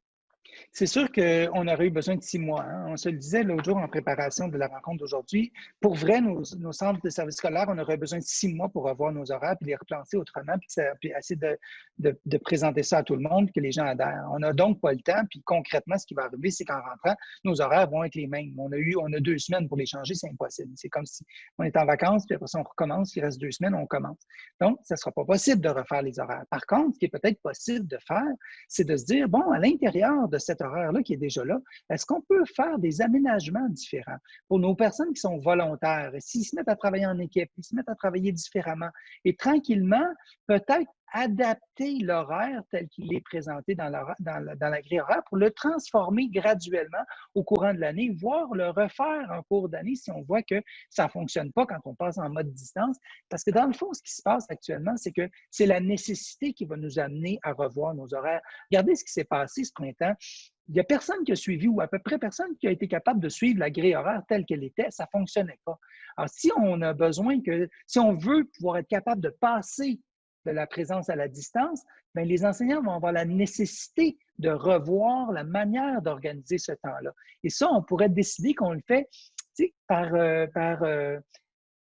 C'est sûr qu'on aurait eu besoin de six mois. Hein. On se le disait l'autre jour en préparation de la rencontre d'aujourd'hui. Pour vrai, nos, centres de services scolaires, on aurait besoin de six mois pour avoir nos horaires, puis les replacer autrement, puis, essayer de, présenter ça à tout le monde, que les gens adhèrent. On n'a donc pas le temps, puis concrètement, ce qui va arriver, c'est qu'en rentrant, nos horaires vont être les mêmes. On a eu, on a deux semaines pour les changer, c'est impossible. C'est comme si on est en vacances, puis après ça, on recommence, il reste deux semaines, on commence. Donc, ça ne sera pas possible de refaire les horaires. Par contre, ce qui est peut-être possible de faire, c'est de se dire, bon, à l'intérieur de cette horaire-là qui est déjà là, est-ce qu'on peut faire des aménagements différents pour nos personnes qui sont volontaires? S'ils se mettent à travailler en équipe, ils se mettent à travailler différemment et tranquillement, peut-être adapter l'horaire tel qu'il est présenté dans la, grille horaire pour le transformer graduellement au courant de l'année, voire le refaire en cours d'année si on voit que ça ne fonctionne pas quand on passe en mode distance. Parce que dans le fond, ce qui se passe actuellement, c'est que c'est la nécessité qui va nous amener à revoir nos horaires. Regardez ce qui s'est passé ce printemps. Il n'y a personne qui a suivi, ou à peu près personne qui a été capable de suivre la grille horaire telle qu'elle était. Ça ne fonctionnait pas. Alors, si on a besoin que, si on veut pouvoir être capable de passer de la présence à la distance, bien, les enseignants vont avoir la nécessité de revoir la manière d'organiser ce temps-là. Et ça, on pourrait décider qu'on le fait par, euh, par euh,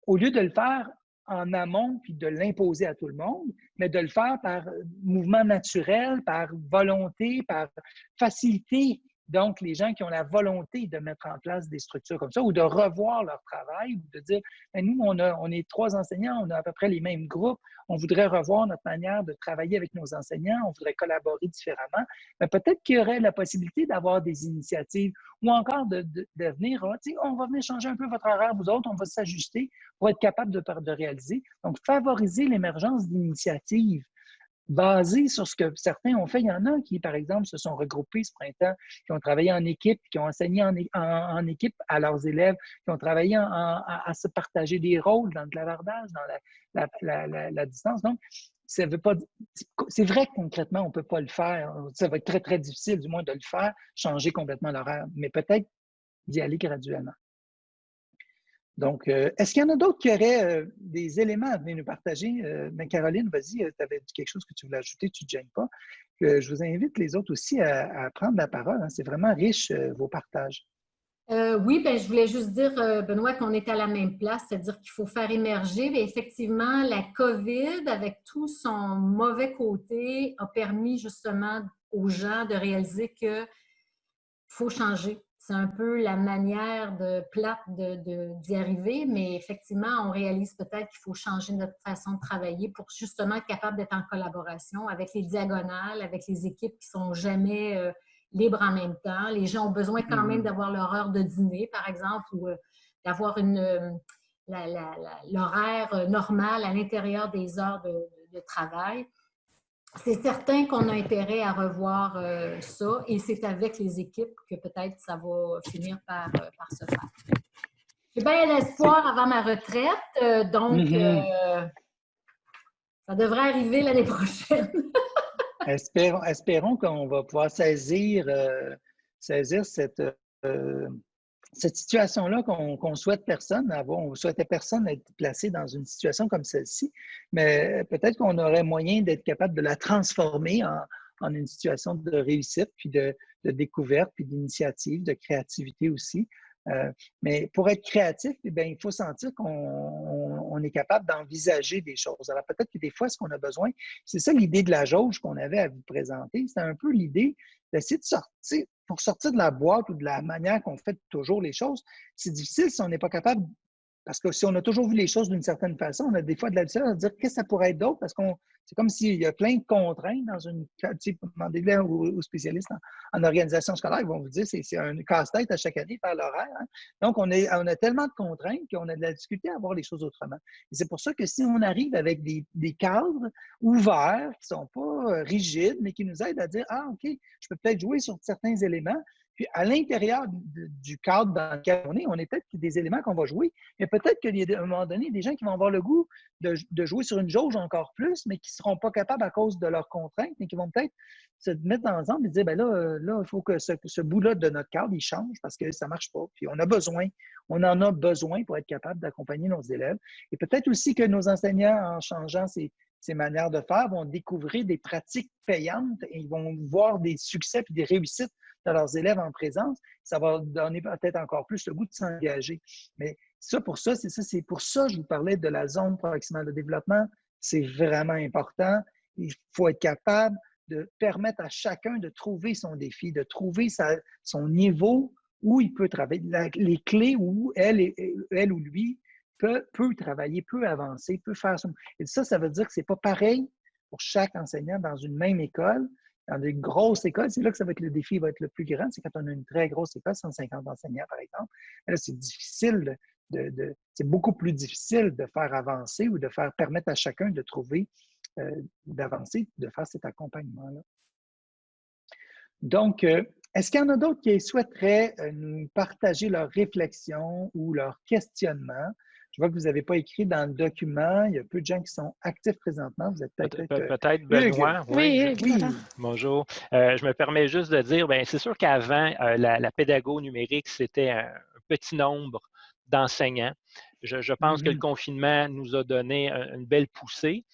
au lieu de le faire en amont puis de l'imposer à tout le monde, mais de le faire par mouvement naturel, par volonté, par facilité donc, les gens qui ont la volonté de mettre en place des structures comme ça ou de revoir leur travail ou de dire, ben, nous, on, a, est trois enseignants, on a à peu près les mêmes groupes, on voudrait revoir notre manière de travailler avec nos enseignants, on voudrait collaborer différemment, mais peut-être qu'il y aurait la possibilité d'avoir des initiatives ou encore de, de, venir, ah, on va venir changer un peu votre horaire, vous autres, on va s'ajuster pour être capable de, de réaliser. Donc, favoriser l'émergence d'initiatives basé sur ce que certains ont fait. Il y en a qui, par exemple, se sont regroupés ce printemps, qui ont travaillé en équipe, qui ont enseigné en, équipe à leurs élèves, qui ont travaillé à, se partager des rôles dans le clavardage, dans la, distance. Donc, c'est vrai que concrètement, on ne peut pas le faire. Ça va être très, très difficile, du moins, de le faire, changer complètement l'horaire, mais peut-être d'y aller graduellement. Donc, euh, est-ce qu'il y en a d'autres qui auraient euh, des éléments à venir nous partager? Euh, ben, Caroline, vas-y, tu avais quelque chose que tu voulais ajouter, tu ne gênes pas. je vous invite les autres aussi à, prendre la parole. Hein. C'est vraiment riche, vos partages. oui, ben, je voulais juste dire, Benoît, qu'on est à la même place, c'est-à-dire qu'il faut faire émerger. Mais effectivement, la COVID, avec tout son mauvais côté, a permis justement aux gens de réaliser qu'il faut changer c'est un peu la manière de plate d'y de, arriver, mais effectivement, on réalise peut-être qu'il faut changer notre façon de travailler pour justement être capable d'être en collaboration avec les diagonales, avec les équipes qui sont jamais euh, libres en même temps. Les gens ont besoin quand même mm-hmm. d'avoir leur heure de dîner, par exemple, ou euh, d'avoir une euh, l'horaire normal à l'intérieur des heures de travail c'est certain qu'on a intérêt à revoir euh, ça et c'est avec les équipes que peut-être ça va finir par, euh, se faire. J'ai bien l'espoir avant ma retraite, euh, donc mm-hmm. ça devrait arriver l'année prochaine. [laughs] espérons, espérons qu'on va pouvoir saisir, saisir cette cette situation-là qu'on souhaite personne avoir, on souhaitait personne être placé dans une situation comme celle-ci, mais peut-être qu'on aurait moyen d'être capable de la transformer en, une situation de réussite, puis de, découverte, puis d'initiative, de créativité aussi. Euh, mais pour être créatif, eh il faut sentir qu'on est capable d'envisager des choses. Alors peut-être que des fois, ce qu'on a besoin, c'est ça l'idée de la jauge qu'on avait à vous présenter, c'est un peu l'idée d'essayer de sortir, pour sortir de la boîte ou de la manière qu'on fait toujours les choses, c'est difficile si on n'est pas capable, parce que si on a toujours vu les choses d'une certaine façon, on a des fois de la difficulté à dire qu'est-ce que ça pourrait être d'autre, parce qu'on c'est comme s'il y a plein de contraintes dans une. Demandez-le aux, spécialistes en, organisation scolaire, ils vont vous dire c'est un casse-tête à chaque année par l'horaire. Hein. Donc, on, est, on a tellement de contraintes qu'on a de la difficulté à voir les choses autrement. Et c'est pour ça que si on arrive avec des, des cadres ouverts, qui ne sont pas euh, rigides, mais qui nous aident à dire Ah, OK, je peux peut-être jouer sur certains éléments, puis à l'intérieur du cadre dans lequel on est, on est peut-être des éléments qu'on va jouer, mais peut-être qu'à un moment donné, des gens qui vont avoir le goût de, jouer sur une jauge encore plus, mais qui ne seront pas capables à cause de leurs contraintes, mais qui vont peut-être se mettre ensemble et dire, ben là, euh, là, il faut que ce, bout-là de notre cadre, il change parce que ça ne marche pas. Puis on a besoin, on en a besoin pour être capable d'accompagner nos élèves. Et peut-être aussi que nos enseignants, en changeant ces, ces manières de faire, vont découvrir des pratiques payantes et ils vont voir des succès et des réussites de leurs élèves en présence, ça va donner peut-être encore plus le goût de s'engager. Mais ça, pour ça, c'est ça, c'est pour ça que je vous parlais de la zone proximale de développement. C'est vraiment important. Il faut être capable de permettre à chacun de trouver son défi, de trouver son niveau où il peut travailler, les clés où elle, elle ou lui peut, travailler, peut avancer, peut faire son... Et ça, ça veut dire que ce n'est pas pareil pour chaque enseignant dans une même école dans des grosses écoles, c'est là que ça va être le défi va être le plus grand. C'est quand on a une très grosse école, 150 enseignants, par exemple. Là, c'est difficile de, c'est beaucoup plus difficile de faire avancer ou de faire permettre à chacun de trouver d'avancer, de faire cet accompagnement-là. Donc, est-ce qu'il y en a d'autres qui souhaiteraient nous partager leurs réflexions ou leurs questionnements? Je vois que vous n'avez pas écrit dans le document. Il y a peu de gens qui sont actifs présentement. Vous êtes peut-être. Peut-être Benoît. Oui, oui. Bonjour. Euh, je me permets juste de dire, bien, c'est sûr qu'avant, euh, la, la pédago numérique, c'était un, petit nombre d'enseignants. Je, pense que le mm-hmm. confinement nous a donné une belle poussée.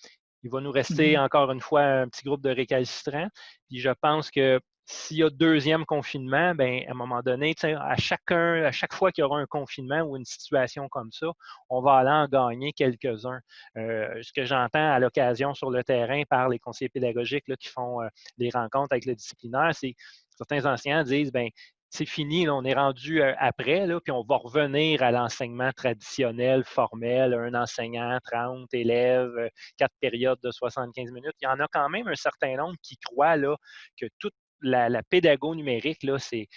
Il va nous rester mm-hmm. encore une fois un petit groupe de récalcitrants. Puis je pense que s'il y a deuxième confinement, ben, à un moment donné, à chacun, à chaque fois qu'il y aura un confinement ou une situation comme ça, on va aller en gagner quelques-uns. Euh, ce que j'entends à l'occasion sur le terrain par les conseillers pédagogiques qui font euh, des rencontres avec le disciplinaire, c'est certains enseignants disent ben c'est fini, on est rendu euh, après, là, puis on va revenir à l'enseignement traditionnel, formel, un enseignant, 30 élèves, quatre périodes de 75 minutes. Il y en a quand même un certain nombre qui croient là, que toute la, la pédago numérique, là, c'est,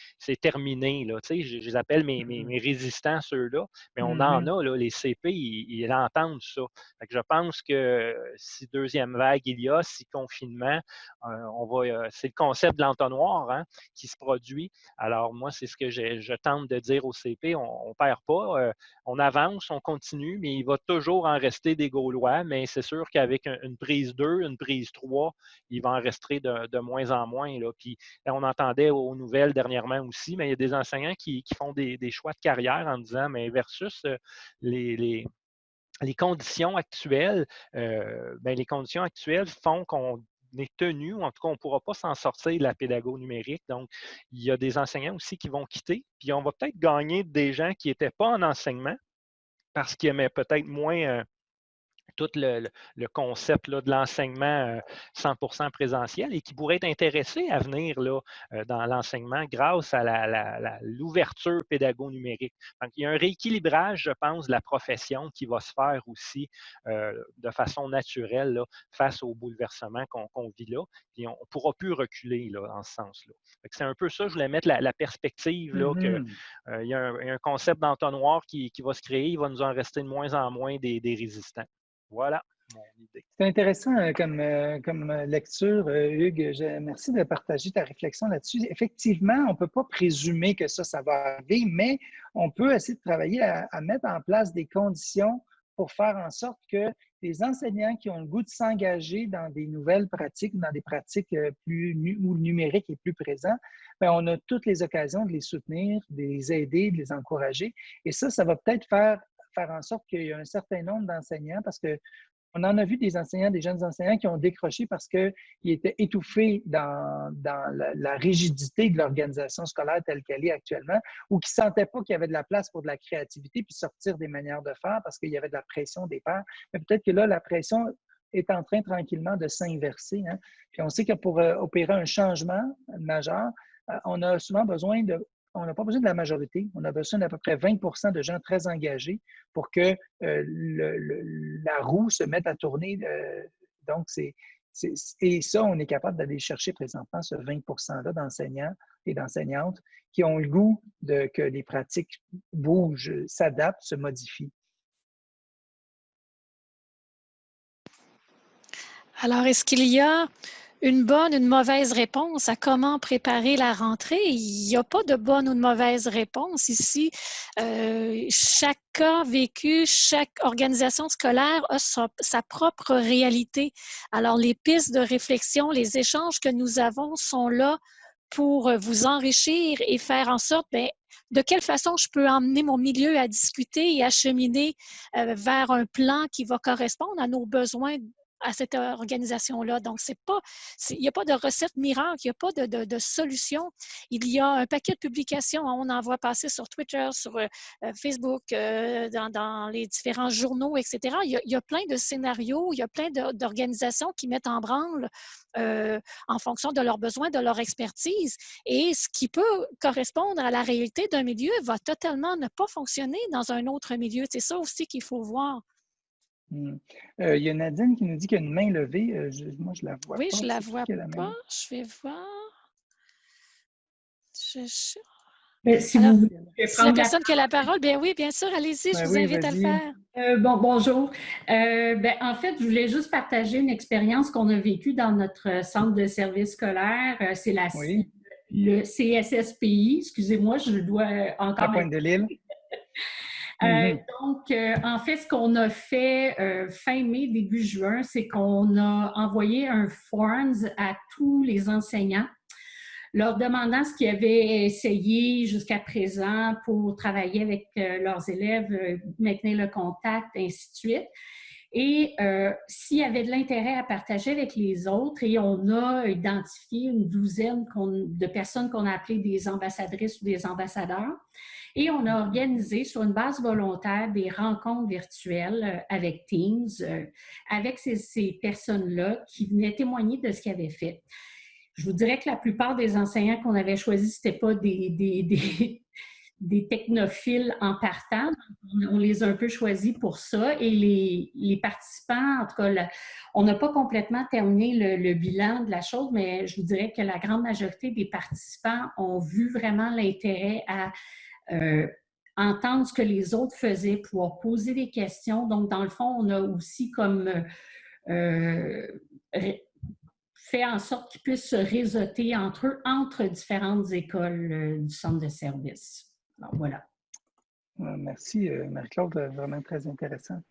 terminé. Là. Tu sais, je, les appelle mes, mes, résistants, ceux-là, mais on en mmh a, là, les CP, ils, entendent ça. je pense que si deuxième vague il y a, si confinement, euh, on va, euh, c'est le concept de l'entonnoir hein, qui se produit. Alors, moi, c'est ce que je tente de dire au CP. On ne perd pas, euh, on avance, on continue, mais il va toujours en rester des Gaulois, mais c'est sûr qu'avec une prise 2, une prise 3, il va en rester de, de moins en moins. Là. Puis, on entendait aux nouvelles dernièrement aussi, mais il y a des enseignants qui, font des, choix de carrière en disant, mais versus euh, les, conditions actuelles, euh, ben, les conditions actuelles font qu'on est tenu, ou en tout cas, on ne pourra pas s'en sortir de la pédago numérique. Donc, il y a des enseignants aussi qui vont quitter, puis on va peut-être gagner des gens qui n'étaient pas en enseignement parce qu'ils aimaient peut-être moins euh, tout le, concept là, de l'enseignement 100% euh, présentiel et qui pourraient être intéressés à venir là, euh, dans l'enseignement grâce à l'ouverture pédago-numérique. Donc, il y a un rééquilibrage, je pense, de la profession qui va se faire aussi euh, de façon naturelle là, face au bouleversement qu'on vit là. Puis on ne pourra plus reculer là, dans ce sens-là. C'est un peu ça, je voulais mettre la, perspective là, qu'il mm-hmm. y, a un concept d'entonnoir qui, qui, va se créer, il va nous en rester de moins en moins des résistants. Voilà C'est intéressant euh, comme, euh, comme lecture, euh, Hugues. merci de partager ta réflexion là-dessus. Effectivement, on ne peut pas présumer que ça, ça va arriver, mais on peut essayer de travailler à, mettre en place des conditions pour faire en sorte que les enseignants qui ont le goût de s'engager dans des nouvelles pratiques, dans des pratiques plus où le numérique est plus présent, bien, on a toutes les occasions de les soutenir, de les aider, de les encourager. Et ça, ça va peut-être faire faire en sorte qu'il y a un certain nombre d'enseignants, parce que on en a vu des enseignants, des jeunes enseignants qui ont décroché parce qu'ils étaient étouffés dans, la, rigidité de l'organisation scolaire telle qu'elle est actuellement, ou qui ne sentaient pas qu'il y avait de la place pour de la créativité puis sortir des manières de faire parce qu'il y avait de la pression des pairs. Mais peut-être que là, la pression est en train tranquillement de s'inverser. Hein. Puis on sait que pour euh, opérer un changement majeur, euh, on a souvent besoin de on n'a pas besoin de la majorité. On a besoin d'à peu près 20% de gens très engagés pour que euh, la roue se mette à tourner. Euh, donc, c'est, et ça, on est capable d'aller chercher présentement ce 20 %-là d'enseignants et d'enseignantes qui ont le goût de que les pratiques bougent, s'adaptent, se modifient. Alors, est-ce qu'il y a une bonne, une mauvaise réponse à comment préparer la rentrée. Il n'y a pas de bonne ou de mauvaise réponse ici. Euh, chaque cas vécu, chaque organisation scolaire a sa, propre réalité. Alors, les pistes de réflexion, les échanges que nous avons sont là pour vous enrichir et faire en sorte, bien, de quelle façon je peux emmener mon milieu à discuter et à cheminer euh, vers un plan qui va correspondre à nos besoins à cette organisation-là. Donc, c'est pas, il n'y a pas de recette miracle, il n'y a pas de, solution. Il y a un paquet de publications, on en voit passer sur Twitter, sur euh, Facebook, euh, dans, dans, les différents journaux, etc. Il y, a, plein de scénarios, il y a plein d'organisations qui mettent en branle euh, en fonction de leurs besoins, de leur expertise. Et ce qui peut correspondre à la réalité d'un milieu va totalement ne pas fonctionner dans un autre milieu. C'est ça aussi qu'il faut voir. Hmm. Euh, il y a Nadine qui nous dit qu'il y a une main levée. Euh, moi, je la vois oui, pas. Oui, je la vois pas? Je vais voir. Ben, si vous la personne qui a la parole, bien oui, bien sûr, allez-y, je ben vous invite à le faire. Euh, bon, bonjour. Euh, ben, en fait, je voulais juste partager une expérience qu'on a vécue dans notre centre de service scolaire. C'est la le CSSPI. Excusez-moi, je dois encore. À Pointe de l'île? [laughs] Mm-hmm. Donc, en fait, ce qu'on a fait fin mai, début juin, c'est qu'on a envoyé un forms à tous les enseignants leur demandant ce qu'ils avaient essayé jusqu'à présent pour travailler avec euh, leurs élèves, euh, maintenir le contact, ainsi de suite. Et euh, s'il y avait de l'intérêt à partager avec les autres, et on a identifié une douzaine de personnes qu'on a appelées des ambassadrices ou des ambassadeurs, et on a organisé sur une base volontaire des rencontres virtuelles avec Teams, avec ces, personnes-là qui venaient témoigner de ce qu'ils avaient fait. Je vous dirais que la plupart des enseignants qu'on avait choisis, ce n'étaient pas des, technophiles en partant. On les a un peu choisis pour ça. Et les, les participants, en tout cas, on n'a pas complètement terminé le, bilan de la chose, mais je vous dirais que la grande majorité des participants ont vu vraiment l'intérêt à euh, entendre ce que les autres faisaient, pouvoir poser des questions. Donc, dans le fond, on a aussi comme euh, fait en sorte qu'ils puissent se réseauter entre eux, entre différentes écoles euh, du centre de service. Alors, voilà. Euh, merci, euh, Marie-Claude, vraiment très intéressant.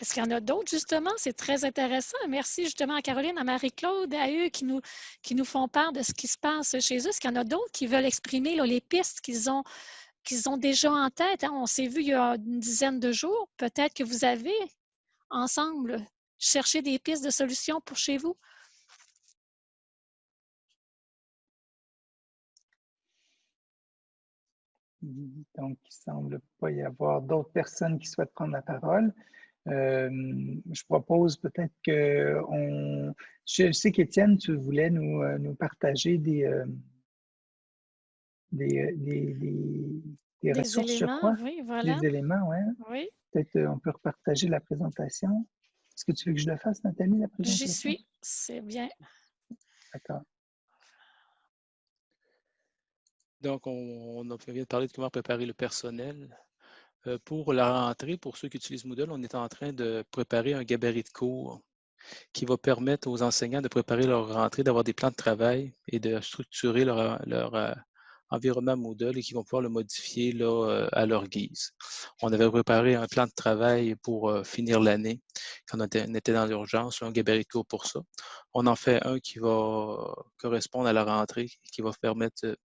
Est-ce qu'il y en a d'autres, justement? C'est très intéressant. Merci justement à Caroline, à Marie-Claude, à eux qui nous, qui nous font part de ce qui se passe chez eux. Est-ce qu'il y en a d'autres qui veulent exprimer les pistes qu'ils ont, qu'ils ont déjà en tête? Hein? On s'est vu il y a une dizaine de jours. Peut-être que vous avez, ensemble, cherché des pistes de solutions pour chez vous? Donc, il ne semble pas y avoir d'autres personnes qui souhaitent prendre la parole. Euh, je propose peut-être que on. Je sais qu'Étienne, tu voulais nous, euh, nous partager des, euh, des, des, des, ressources, je crois. Oui, voilà. Des éléments, ouais. oui. Peut-être on peut repartager la présentation. Est-ce que tu veux que je le fasse, Nathalie, la présentation? J'y suis, c'est bien. D'accord. Donc, on, vient de parler de comment préparer le personnel. Euh, pour la rentrée, pour ceux qui utilisent Moodle, on est en train de préparer un gabarit de cours qui va permettre aux enseignants de préparer leur rentrée, d'avoir des plans de travail et de structurer leur, euh, environnement Moodle et qui vont pouvoir le modifier euh, à leur guise. On avait préparé un plan de travail pour finir l'année quand on était, dans l'urgence, un gabarit de cours pour ça. On en fait un qui va correspondre à la rentrée, qui va permettre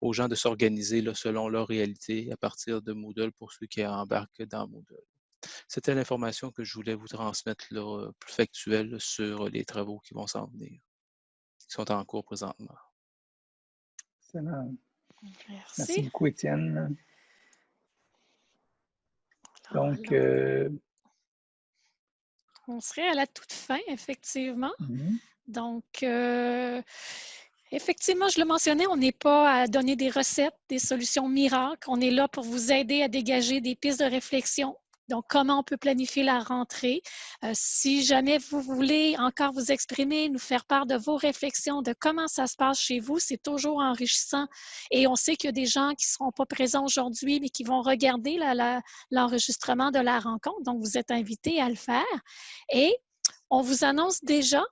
aux gens de s'organiser selon leur réalité à partir de Moodle pour ceux qui embarquent dans Moodle. C'était l'information que je voulais vous transmettre là, plus factuelle sur les travaux qui vont s'en venir, qui sont en cours présentement. Excellent. Merci. beaucoup, Étienne. Donc, euh, on serait à la toute fin, effectivement. Mm-hmm. Donc, euh, Effectivement, je le mentionnais, on n'est pas à donner des recettes, des solutions miracles. On est là pour vous aider à dégager des pistes de réflexion. Donc, comment on peut planifier la rentrée? Euh, si jamais vous voulez encore vous exprimer, nous faire part de vos réflexions, de comment ça se passe chez vous, c'est toujours enrichissant. Et on sait qu'il y a des gens qui ne seront pas présents aujourd'hui, mais qui vont regarder l'enregistrement de la rencontre. Donc, vous êtes invités à le faire. Et on vous annonce déjà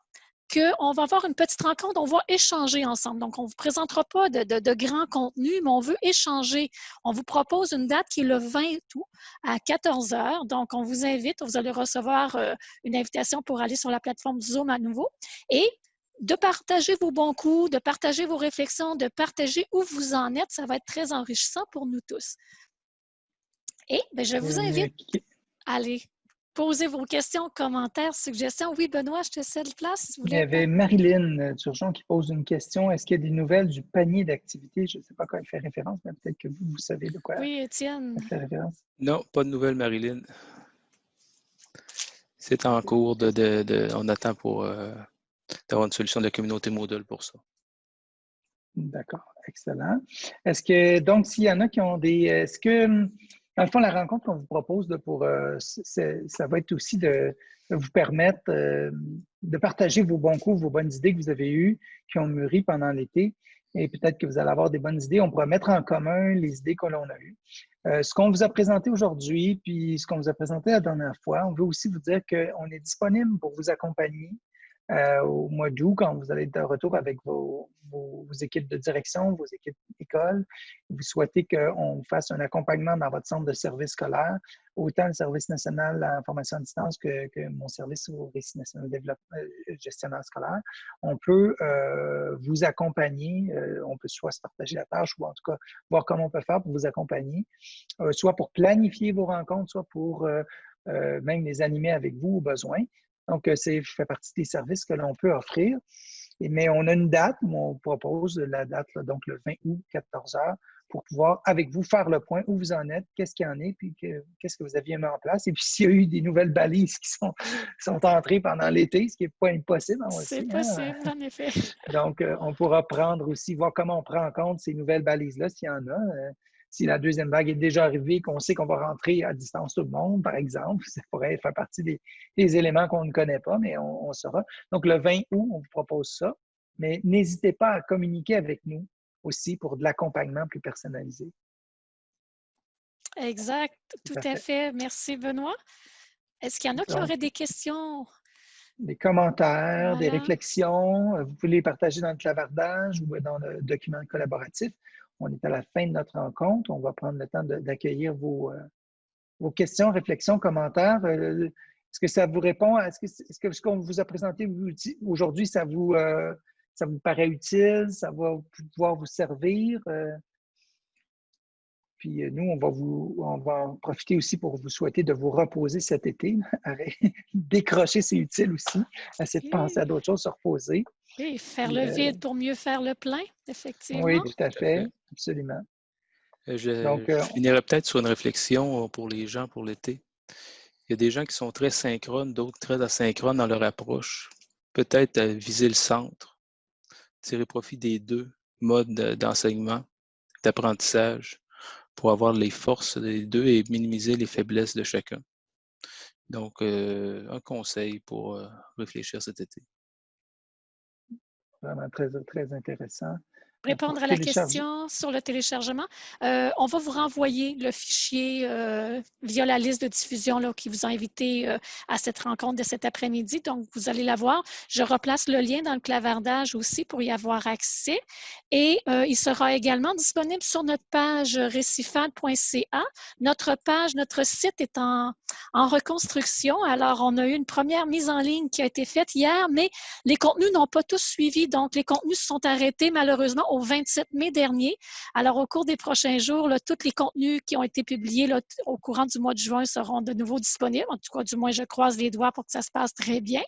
qu'on va avoir une petite rencontre, on va échanger ensemble. Donc, on ne vous présentera pas de, de, grands contenus, mais on veut échanger. On vous propose une date qui est le 20 août à 14 heures. Donc, on vous invite, vous allez recevoir euh, une invitation pour aller sur la plateforme Zoom à nouveau et de partager vos bons coups, de partager vos réflexions, de partager où vous en êtes. Ça va être très enrichissant pour nous tous. Et bien, je vous euh, invite à aller poser vos questions, commentaires, suggestions. Oui, Benoît, je te cède place. Il y avait Marilyn Turgeon qui pose une question. Est-ce qu'il y a des nouvelles du panier d'activités? Je ne sais pas à quoi elle fait référence, mais peut-être que vous, vous savez de quoi oui, Étienne. elle fait référence. Non, pas de nouvelles, Marilyn. C'est en cours de, on attend pour euh, d'avoir une solution de la communauté Moodle pour ça. D'accord, excellent. Est-ce que donc s'il y en a qui ont des. Est-ce que dans le fond, la rencontre qu'on vous propose pour, euh, ça va être aussi de, vous permettre euh, de partager vos bons coups, vos bonnes idées que vous avez eues, qui ont mûri pendant l'été. et peut-être que vous allez avoir des bonnes idées. On pourra mettre en commun les idées que l'on a eues. Euh, ce qu'on vous a présenté aujourd'hui, puis ce qu'on vous a présenté la dernière fois, on veut aussi vous dire qu'on est disponible pour vous accompagner euh, au mois d'août, quand vous allez être de retour avec vos, équipes de direction, vos équipes d'école, vous souhaitez qu'on fasse un accompagnement dans votre centre de service scolaire, autant le service national en formation à distance que, mon service au récit national développement euh, gestionnaire scolaire, on peut euh, vous accompagner, on peut soit se partager la tâche ou en tout cas voir comment on peut faire pour vous accompagner, soit pour planifier vos rencontres, soit pour même les animer avec vous au besoin. Donc, euh, c'est fait partie des services que l'on peut offrir. mais on a une date où on propose la date, donc le 20 août, 14 heures, pour pouvoir, avec vous, faire le point où vous en êtes, qu'est-ce qu'il y en est, puis qu'est-ce que vous aviez mis en place. Et puis, s'il y a eu des nouvelles balises qui sont, [laughs] sont entrées pendant l'été, ce qui n'est pas impossible. C'est hein. possible, en effet. Donc, euh, on pourra prendre aussi, voir comment on prend en compte ces nouvelles balises-là, s'il y en a. Euh, si la deuxième vague est déjà arrivée, qu'on sait qu'on va rentrer à distance tout le monde, par exemple, ça pourrait faire partie des, éléments qu'on ne connaît pas, mais on, saura. Donc, le 20 août, on vous propose ça. Mais n'hésitez pas à communiquer avec nous aussi pour de l'accompagnement plus personnalisé. Exact, tout, à, fait. Merci, Benoît. Est-ce qu'il y en a qui auraient des questions? Des commentaires, des réflexions. Vous pouvez les partager dans le clavardage ou dans le document collaboratif. On est à la fin de notre rencontre. On va prendre le temps d'accueillir vos, euh, vos, questions, réflexions, commentaires. Euh, est-ce que ça vous répond? Est-ce que, ce qu'on vous a présenté aujourd'hui, ça vous, euh, ça vous paraît utile? Ça va pouvoir vous servir? Puis nous, on va, vous, on va en profiter aussi pour vous souhaiter de vous reposer cet été. [laughs] Décrocher, c'est utile aussi. Essayer de penser à d'autres choses, se reposer. Oui, faire le vide pour mieux faire le plein, effectivement. Oui, tout à fait. Absolument. Euh, je, Donc, euh, finirais peut-être sur une réflexion euh, pour les gens pour l'été. Il y a des gens qui sont très synchrones, d'autres très asynchrones dans leur approche. Peut-être viser le centre, tirer profit des deux modes d'enseignement, d'apprentissage, pour avoir les forces des deux et minimiser les faiblesses de chacun. Donc, un conseil pour réfléchir cet été. Vraiment très, très intéressant répondre à la question sur le téléchargement. Euh, on va vous renvoyer le fichier euh, via la liste de diffusion là, qui vous a invité euh, à cette rencontre de cet après-midi. Donc, vous allez la voir. Je replace le lien dans le clavardage aussi pour y avoir accès. Et il sera également disponible sur notre page récifad.ca. Notre page, notre site est en, en reconstruction. Alors, on a eu une première mise en ligne qui a été faite hier, mais les contenus n'ont pas tous suivi. Donc, les contenus se sont arrêtés malheureusement au 27 mai dernier. Alors, au cours des prochains jours, tous les contenus qui ont été publiés au courant du mois de juin seront de nouveau disponibles. En tout cas, du moins, je croise les doigts pour que ça se passe très bien.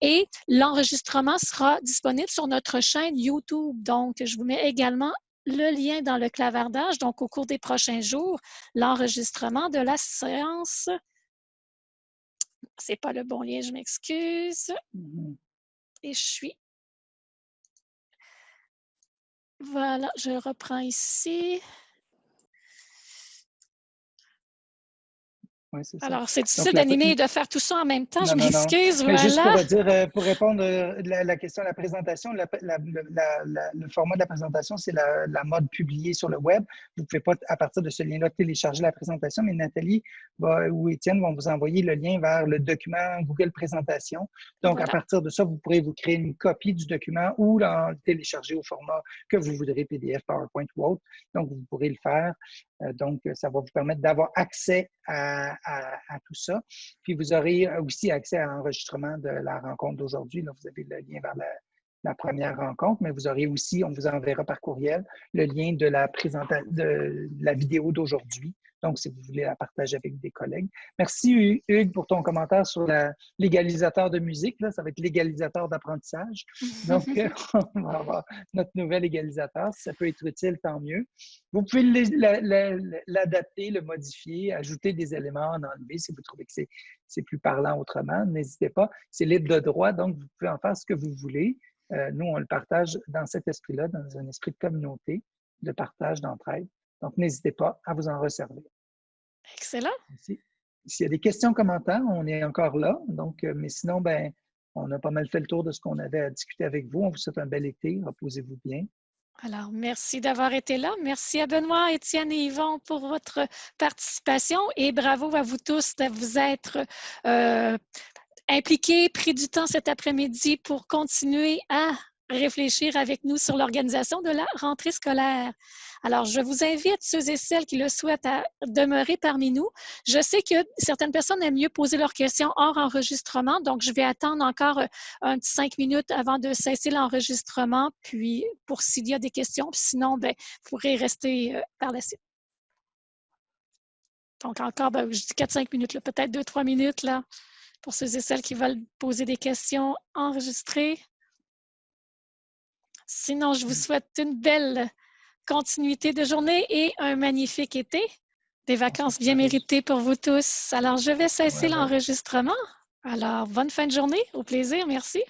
Et l'enregistrement sera disponible sur notre chaîne YouTube. Donc, je vous mets également le lien dans le clavardage. Donc, au cours des prochains jours, l'enregistrement de la séance. C'est pas le bon lien, je m'excuse. Mm-hmm. Et je suis voilà, je reprends ici. Alors, c'est difficile d'animer et de faire tout ça en même temps. je m'excuse. Voilà. Juste pour, dire, euh, pour répondre à euh, la, question de la présentation, le format de la présentation, c'est la, mode publiée sur le web. Vous ne pouvez pas, à partir de ce lien-là, télécharger la présentation, mais Nathalie ou Étienne vont vous envoyer le lien vers le document Google Présentation. Donc, à partir de ça, vous pourrez vous créer une copie du document ou le télécharger au format que vous voudrez, PDF, PowerPoint ou autre. Donc, vous pourrez le faire. Euh, donc, ça va vous permettre d'avoir accès à, tout ça. Puis, vous aurez aussi accès à l'enregistrement de la rencontre d'aujourd'hui. Vous avez le lien vers la, première rencontre, mais vous aurez aussi, on vous enverra par courriel, le lien de la, de la vidéo d'aujourd'hui donc, si vous voulez la partager avec des collègues. Merci, Hugues, pour ton commentaire sur l'égalisateur de musique. Là, ça va être l'égalisateur d'apprentissage. [laughs] Donc, on va avoir notre nouvel égalisateur. Si ça peut être utile, tant mieux. Vous pouvez l'adapter, le modifier, ajouter des éléments, en enlever si vous trouvez que c'est plus parlant autrement. N'hésitez pas. C'est libre de droit, donc vous pouvez en faire ce que vous voulez. Euh, nous, on le partage dans cet esprit-là, dans un esprit de communauté, de partage, d'entraide. Donc, n'hésitez pas à vous en resservir. Excellent. S'il y a des questions, commentaires, on est encore là. Donc, euh, mais sinon, ben, on a pas mal fait le tour de ce qu'on avait à discuter avec vous. On vous souhaite un bel été. Reposez-vous bien. Alors, merci d'avoir été là. Merci à Benoît, Étienne et Yvon pour votre participation et bravo à vous tous de vous être euh, impliqués, pris du temps cet après-midi pour continuer à réfléchir avec nous sur l'organisation de la rentrée scolaire. Alors, je vous invite, ceux et celles qui le souhaitent, à demeurer parmi nous. Je sais que certaines personnes aiment mieux poser leurs questions hors enregistrement, donc je vais attendre encore euh, un petit cinq minutes avant de cesser l'enregistrement, puis pour s'il y a des questions, sinon, ben, vous pourrez rester euh, par la suite. Donc, encore, ben, je dis 4-5 minutes, peut-être 2-3 minutes là, pour ceux et celles qui veulent poser des questions enregistrées. Sinon, je vous souhaite une belle continuité de journée et un magnifique été. Des vacances bien méritées pour vous tous. Alors, je vais cesser l'enregistrement. Alors, bonne fin de journée. Au plaisir. Merci.